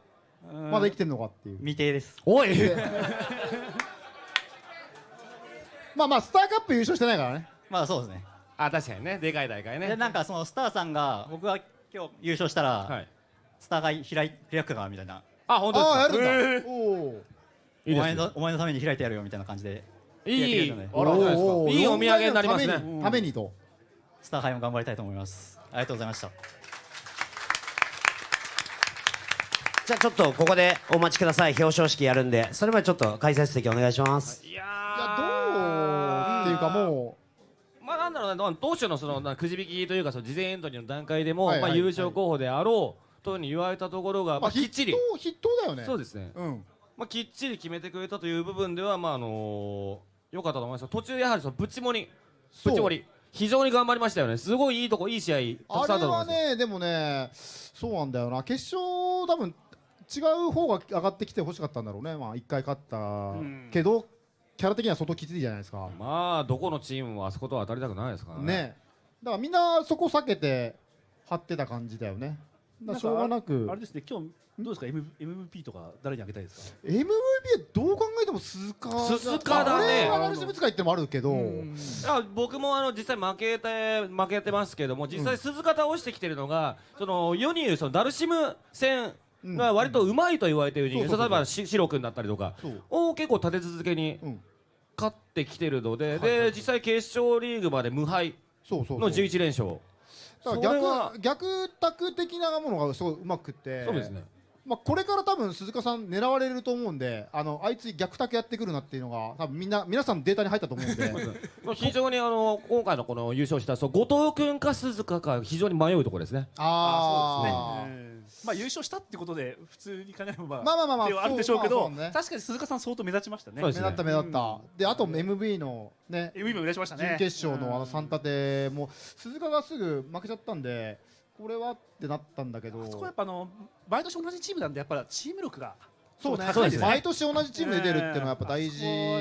まだ生きてんのかっていう。
未定です。
おい。
まあまあスターカップ優勝してないからね。
まあそうですね。
あ確かにね。でかい大会ね。
でなんかそのスターさんが僕が今日優勝したら、スターが開い開くかなみたいな。
あ本当ですか？あやるんだ。
えー。おー。
お前のお前のために開いてやるよみたいな感じで
いいいですか。おーいいお土産になりますね。
ためにと。
スター杯も頑張りたいと思います。ありがとうございました。
じゃあちょっとここでお待ちください。表彰式やるんで。それまでちょっと解説席お願いします。
いやどうっていうかも
まあなんだろうな当初のそのなくじ引きというかその事前エントリーの段階でも、まあ優勝候補であろうというふうに言われたところが、
う、
まあ、きっちり。
筆頭だよね。
そうですね、
うん。
まあ、きっちり決めてくれたという部分ではまああのー、よかったと思います途中やはりそのぶち盛り。
そう。
ぶち盛り。非常に頑張りましたよね。すごいいいとこいい試合たくさんあ
あれ
ったと思います。
はねでもねそうなんだよな。決勝多分違う方が上がってきてほしかったんだろうね。まあ一回勝った。けどキャラ的には相当きついじゃないですか。
まあどこのチームもあそことは当たりたくないですからね。
ね。だからみんなそこ避けて張ってた感じだよねしょうがなく。
あれですね今日どうですか？M MVP とか誰にあげたいですか
？MVP どう考えても鈴鹿
鈴鹿だね。
これはナルシム使いってのもあるけど。
あ僕もあの実際負けて負けてますけども実際鈴鹿倒してきてるのが、その世に言うそのダルシム戦が割とうまいと言われている人例えばしシロ君だったりとかを結構立て続けに勝ってきてるので、で実際決勝リーグまで無敗
そうそう
の11連勝
逆逆卓的なものがすごいうまくて。
そうですね。
まあ、これから多分鈴鹿さん狙われると思うんであのあいつ逆卓やってくるなっていうのが多分みんな皆さんデータに入ったと思うんで。
まあ非常にあの今回のこの優勝したそう後藤君か鈴鹿か非常に迷うところですね。
あ
そうですね。うんまあ優勝したってことで普通に考えればまあ
まあまあまあまあ
るでしょうけど
ね。
確かに鈴鹿さん相当目立ちましたね。
目立った目立った、であと MV のね
MV も目立ちましたね。
準決勝のあの3立ても鈴鹿がすぐ負けちゃったんでこれはってなったんだけど。
そこはやっぱあの毎年同じチームなんでやっぱチーム力が
そうね。
ね。
毎年同じチームで出るっていうのはやっぱ大事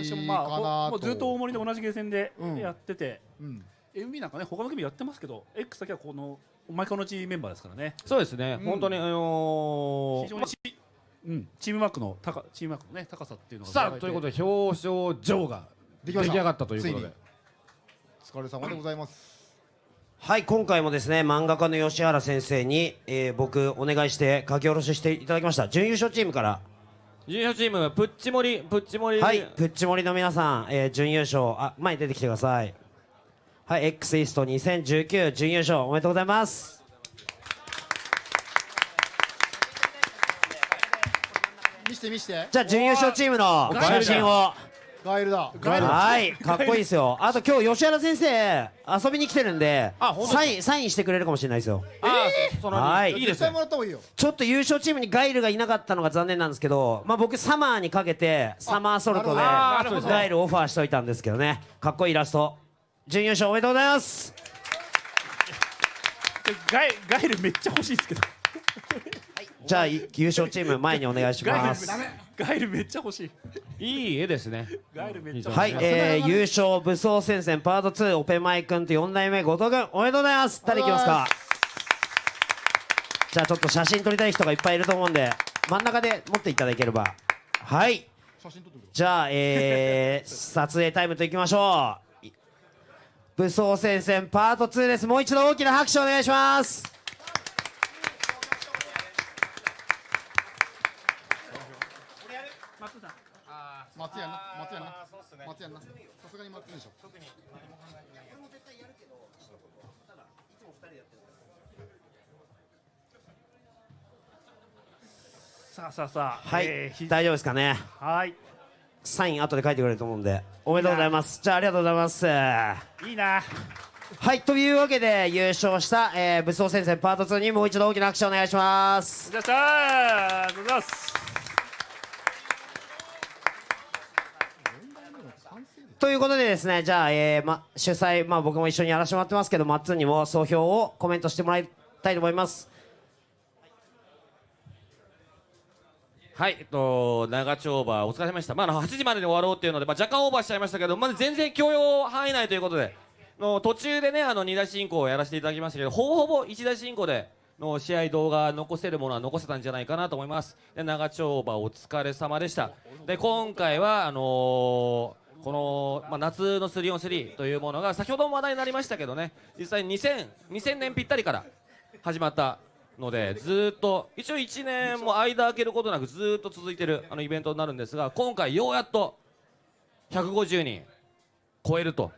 かなと。
もうずっと大森で同じゲーセンで
うん
やってて、
うん。
MB なんかね他の組やってますけど X だけはこの毎回同じメンバーですからね。
そうですね、本当にあのー
非常にチ,、うん、チームマークの高チームマークのね高さっていうのが
さあということで表彰状が出来上がったということで。
お疲れ様でございます。
はい今回もですね漫画家の吉原先生に、えー僕お願いして書き下ろししていただきました。準優勝チームから。
準優勝チームプッチモリプッチモリ。
はいプッチモリの皆さん、えー準優勝あ前に出てきてくださいはい X イースト2019準優勝おめでとうございます。
見して見して。
じゃあ準優勝チームの写真を。
ガエルだ。
はいかっこいいですよ。あと今日吉原先生遊びに来てるんでサインサインしてくれるかもしれないですよ。
あーその
はい。
いいです
ちょっと優勝チームにガイルがいなかったのが残念なんですけど、まあ、僕サマーにかけてサマーソルトでガイルオファーしといたんですけどね。かっこいいイラスト準優勝おめでとうございます。
ガイガイルめっちゃ欲しいですけど。
じゃあい優勝チーム前にお願いします。
ガイルめっちゃ欲しい。
いい絵ですね。
ガイルめっちゃ
はい、えー、優勝武装戦線パート2オペマイ君と4代目後藤君おめでとうございます誰いきますか？じゃあちょっと写真撮りたい人がいっぱいいると思うんで真ん中で持っていただければ。はい。じゃあえー、撮影タイムといきましょう武装戦線パート2です。もう一度大きな拍手お願いします。
さすがに松でしょ。
さあさあさあ
はい、
えーひ
大丈夫ですかね
はい
サイン後で書いてくれると思うんで。おめでとうございます。じゃあありがとうございます。
いいな。
はいというわけで優勝した、えー、武装戦線パート2にもう一度大きな拍手お願いします。
じゃあありがとうございます。
ということでですねじゃあ、えーま、主催、まあ、僕も一緒にやらせてもらってますけどマッツンにも総評をコメントしてもらいたいと思います
はい、えっと、長丁場、お疲れ様でした。まあ、の8時までに終わろうっていうので、まあ、若干オーバーしちゃいましたけど、まだ全然許容範囲内ということで、の途中でね、あの2大進行をやらせていただきましたけど、ほぼほぼ1大進行での試合動画残せるものは残せたんじゃないかなと思います。で長丁場、お疲れ様でした。で、今回は、あのーこの、まあ、夏の 3on3 というものが先ほども話題になりましたけどね実際2000 2000年ぴったりから始まったのでずっと一応1年も間空けることなくずっと続いてるあのイベントになるんですが今回ようやっと150人超えると。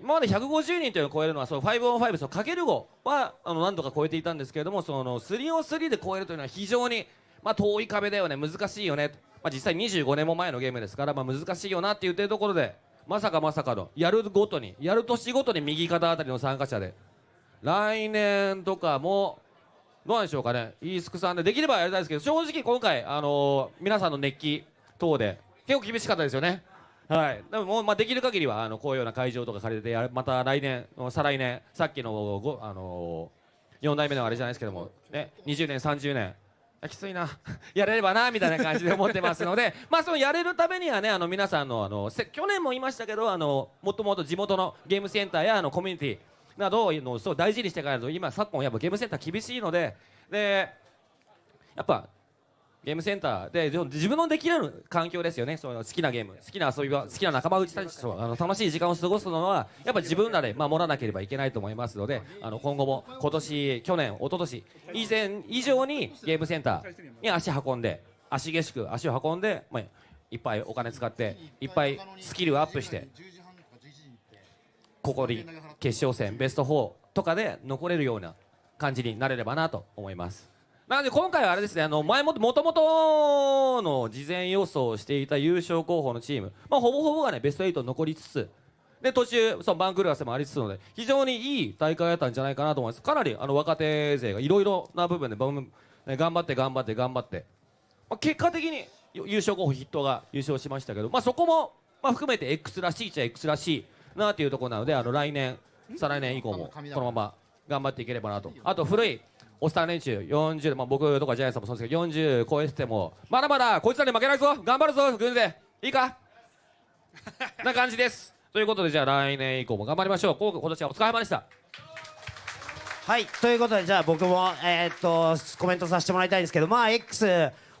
今まで150人というのを超えるのはその 5on5 そのかける5はあの何度か超えていたんですけれどもその 3on3 で超えるというのは非常に、まあ、遠い壁だよね。難しいよね、まあ、実際25年も前のゲームですから、まあ、難しいよなって言ってるところでまさかまさかのやるごとにやる年ごとに右肩あたりの参加者で来年とかもどうなんでしょうかね、イースクさんでできればやりたいですけど、正直今回、あのー皆さんの熱気等で、結構厳しかったですよね。はい、でももう、まあ、できる限りはあのこういうような会場とか借りてまた来年、再来年、さっきのご、あのー、4代目のあれじゃないですけども、ね、20年、30年、きついな、やれればなみたいな感じで思ってますので、まあ、そのやれるためにはね、あの皆さんのあの去年も言いましたけど、あのもっともっと地元のゲームセンターやあのコミュニティなどをのそう大事にしていかないと、今、昨今、やっぱゲームセンター厳しいので、でやっぱゲームセンターで自分のできる環境ですよね、その好きなゲーム、好きな遊び場、好きな仲間内たちとあの楽しい時間を過ごすのは、やっぱ自分らで守らなければいけないと思いますので、あの今後も今年、去年、一昨年以前以上にゲームセンターに足運んで、足げしく足を運んで、まあ、いっぱいお金使って、いっぱいスキルをアップして、ここに決勝戦、ベスト4とかで残れるような感じになれればなと思います。なので今回はあれですね、あの前もともとの事前予想をしていた優勝候補のチーム、まあ、ほぼほぼがねベスト8残りつつ、で途中、そのバンクルーアスもありつつので、非常にいい大会だったんじゃないかなと思います。かなりあの若手勢がいろいろな部分で頑張って頑張って頑張って、まあ、結果的に優勝候補筆頭が優勝しましたけど、まあ、そこも、まあ、含めて X らしいっちゃ X らしいなっていうところなので、あの来年、再来年以降もこのまま頑張っていければなと。あと古いおスター連中40、まあ、僕とかジャイアンツさんもそうですけど40超えててもまだまだこいつらに負けないぞ。頑張るぞ軍勢。いいか？な感じです。ということでじゃあ来年以降も頑張りましょう。こう今年はお疲れ様でした。
はい。ということでじゃあ僕もえーっとコメントさせてもらいたいんですけどまあ X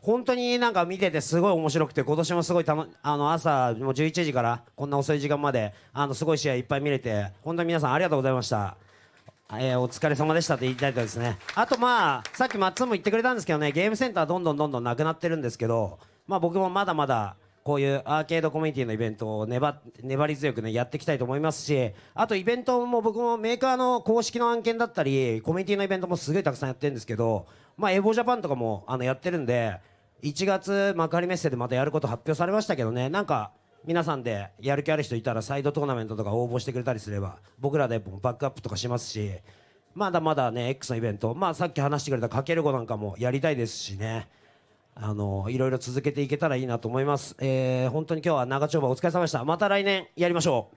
本当になんか見ててすごい面白くて今年もすごいたのあの朝もう11時からこんな遅い時間まであのすごい試合いっぱい見れて本当に皆さんありがとうございました。えーお疲れ様でしたと言いたいとですね。あとまあさっきマッツンも言ってくれたんですけどねゲームセンターどんどんどんどんなくなってるんですけどまあ僕もまだまだこういうアーケードコミュニティのイベントを粘粘り強くねやっていきたいと思いますしあとイベントも僕もメーカーの公式の案件だったりコミュニティのイベントもすごいたくさんやってるんですけどまあエボジャパンとかもあのやってるんで1月幕張メッセでまたやること発表されましたけどね。なんか皆さんでやる気ある人いたらサイドトーナメントとか応募してくれたりすれば僕らでバックアップとかしますしまだまだね X のイベントまあさっき話してくれたかける5なんかもやりたいですしね。あのいろいろ続けていけたらいいなと思います、えー本当に今日は長丁場お疲れ様でした。また来年やりましょう。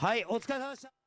はいお疲れ様でした。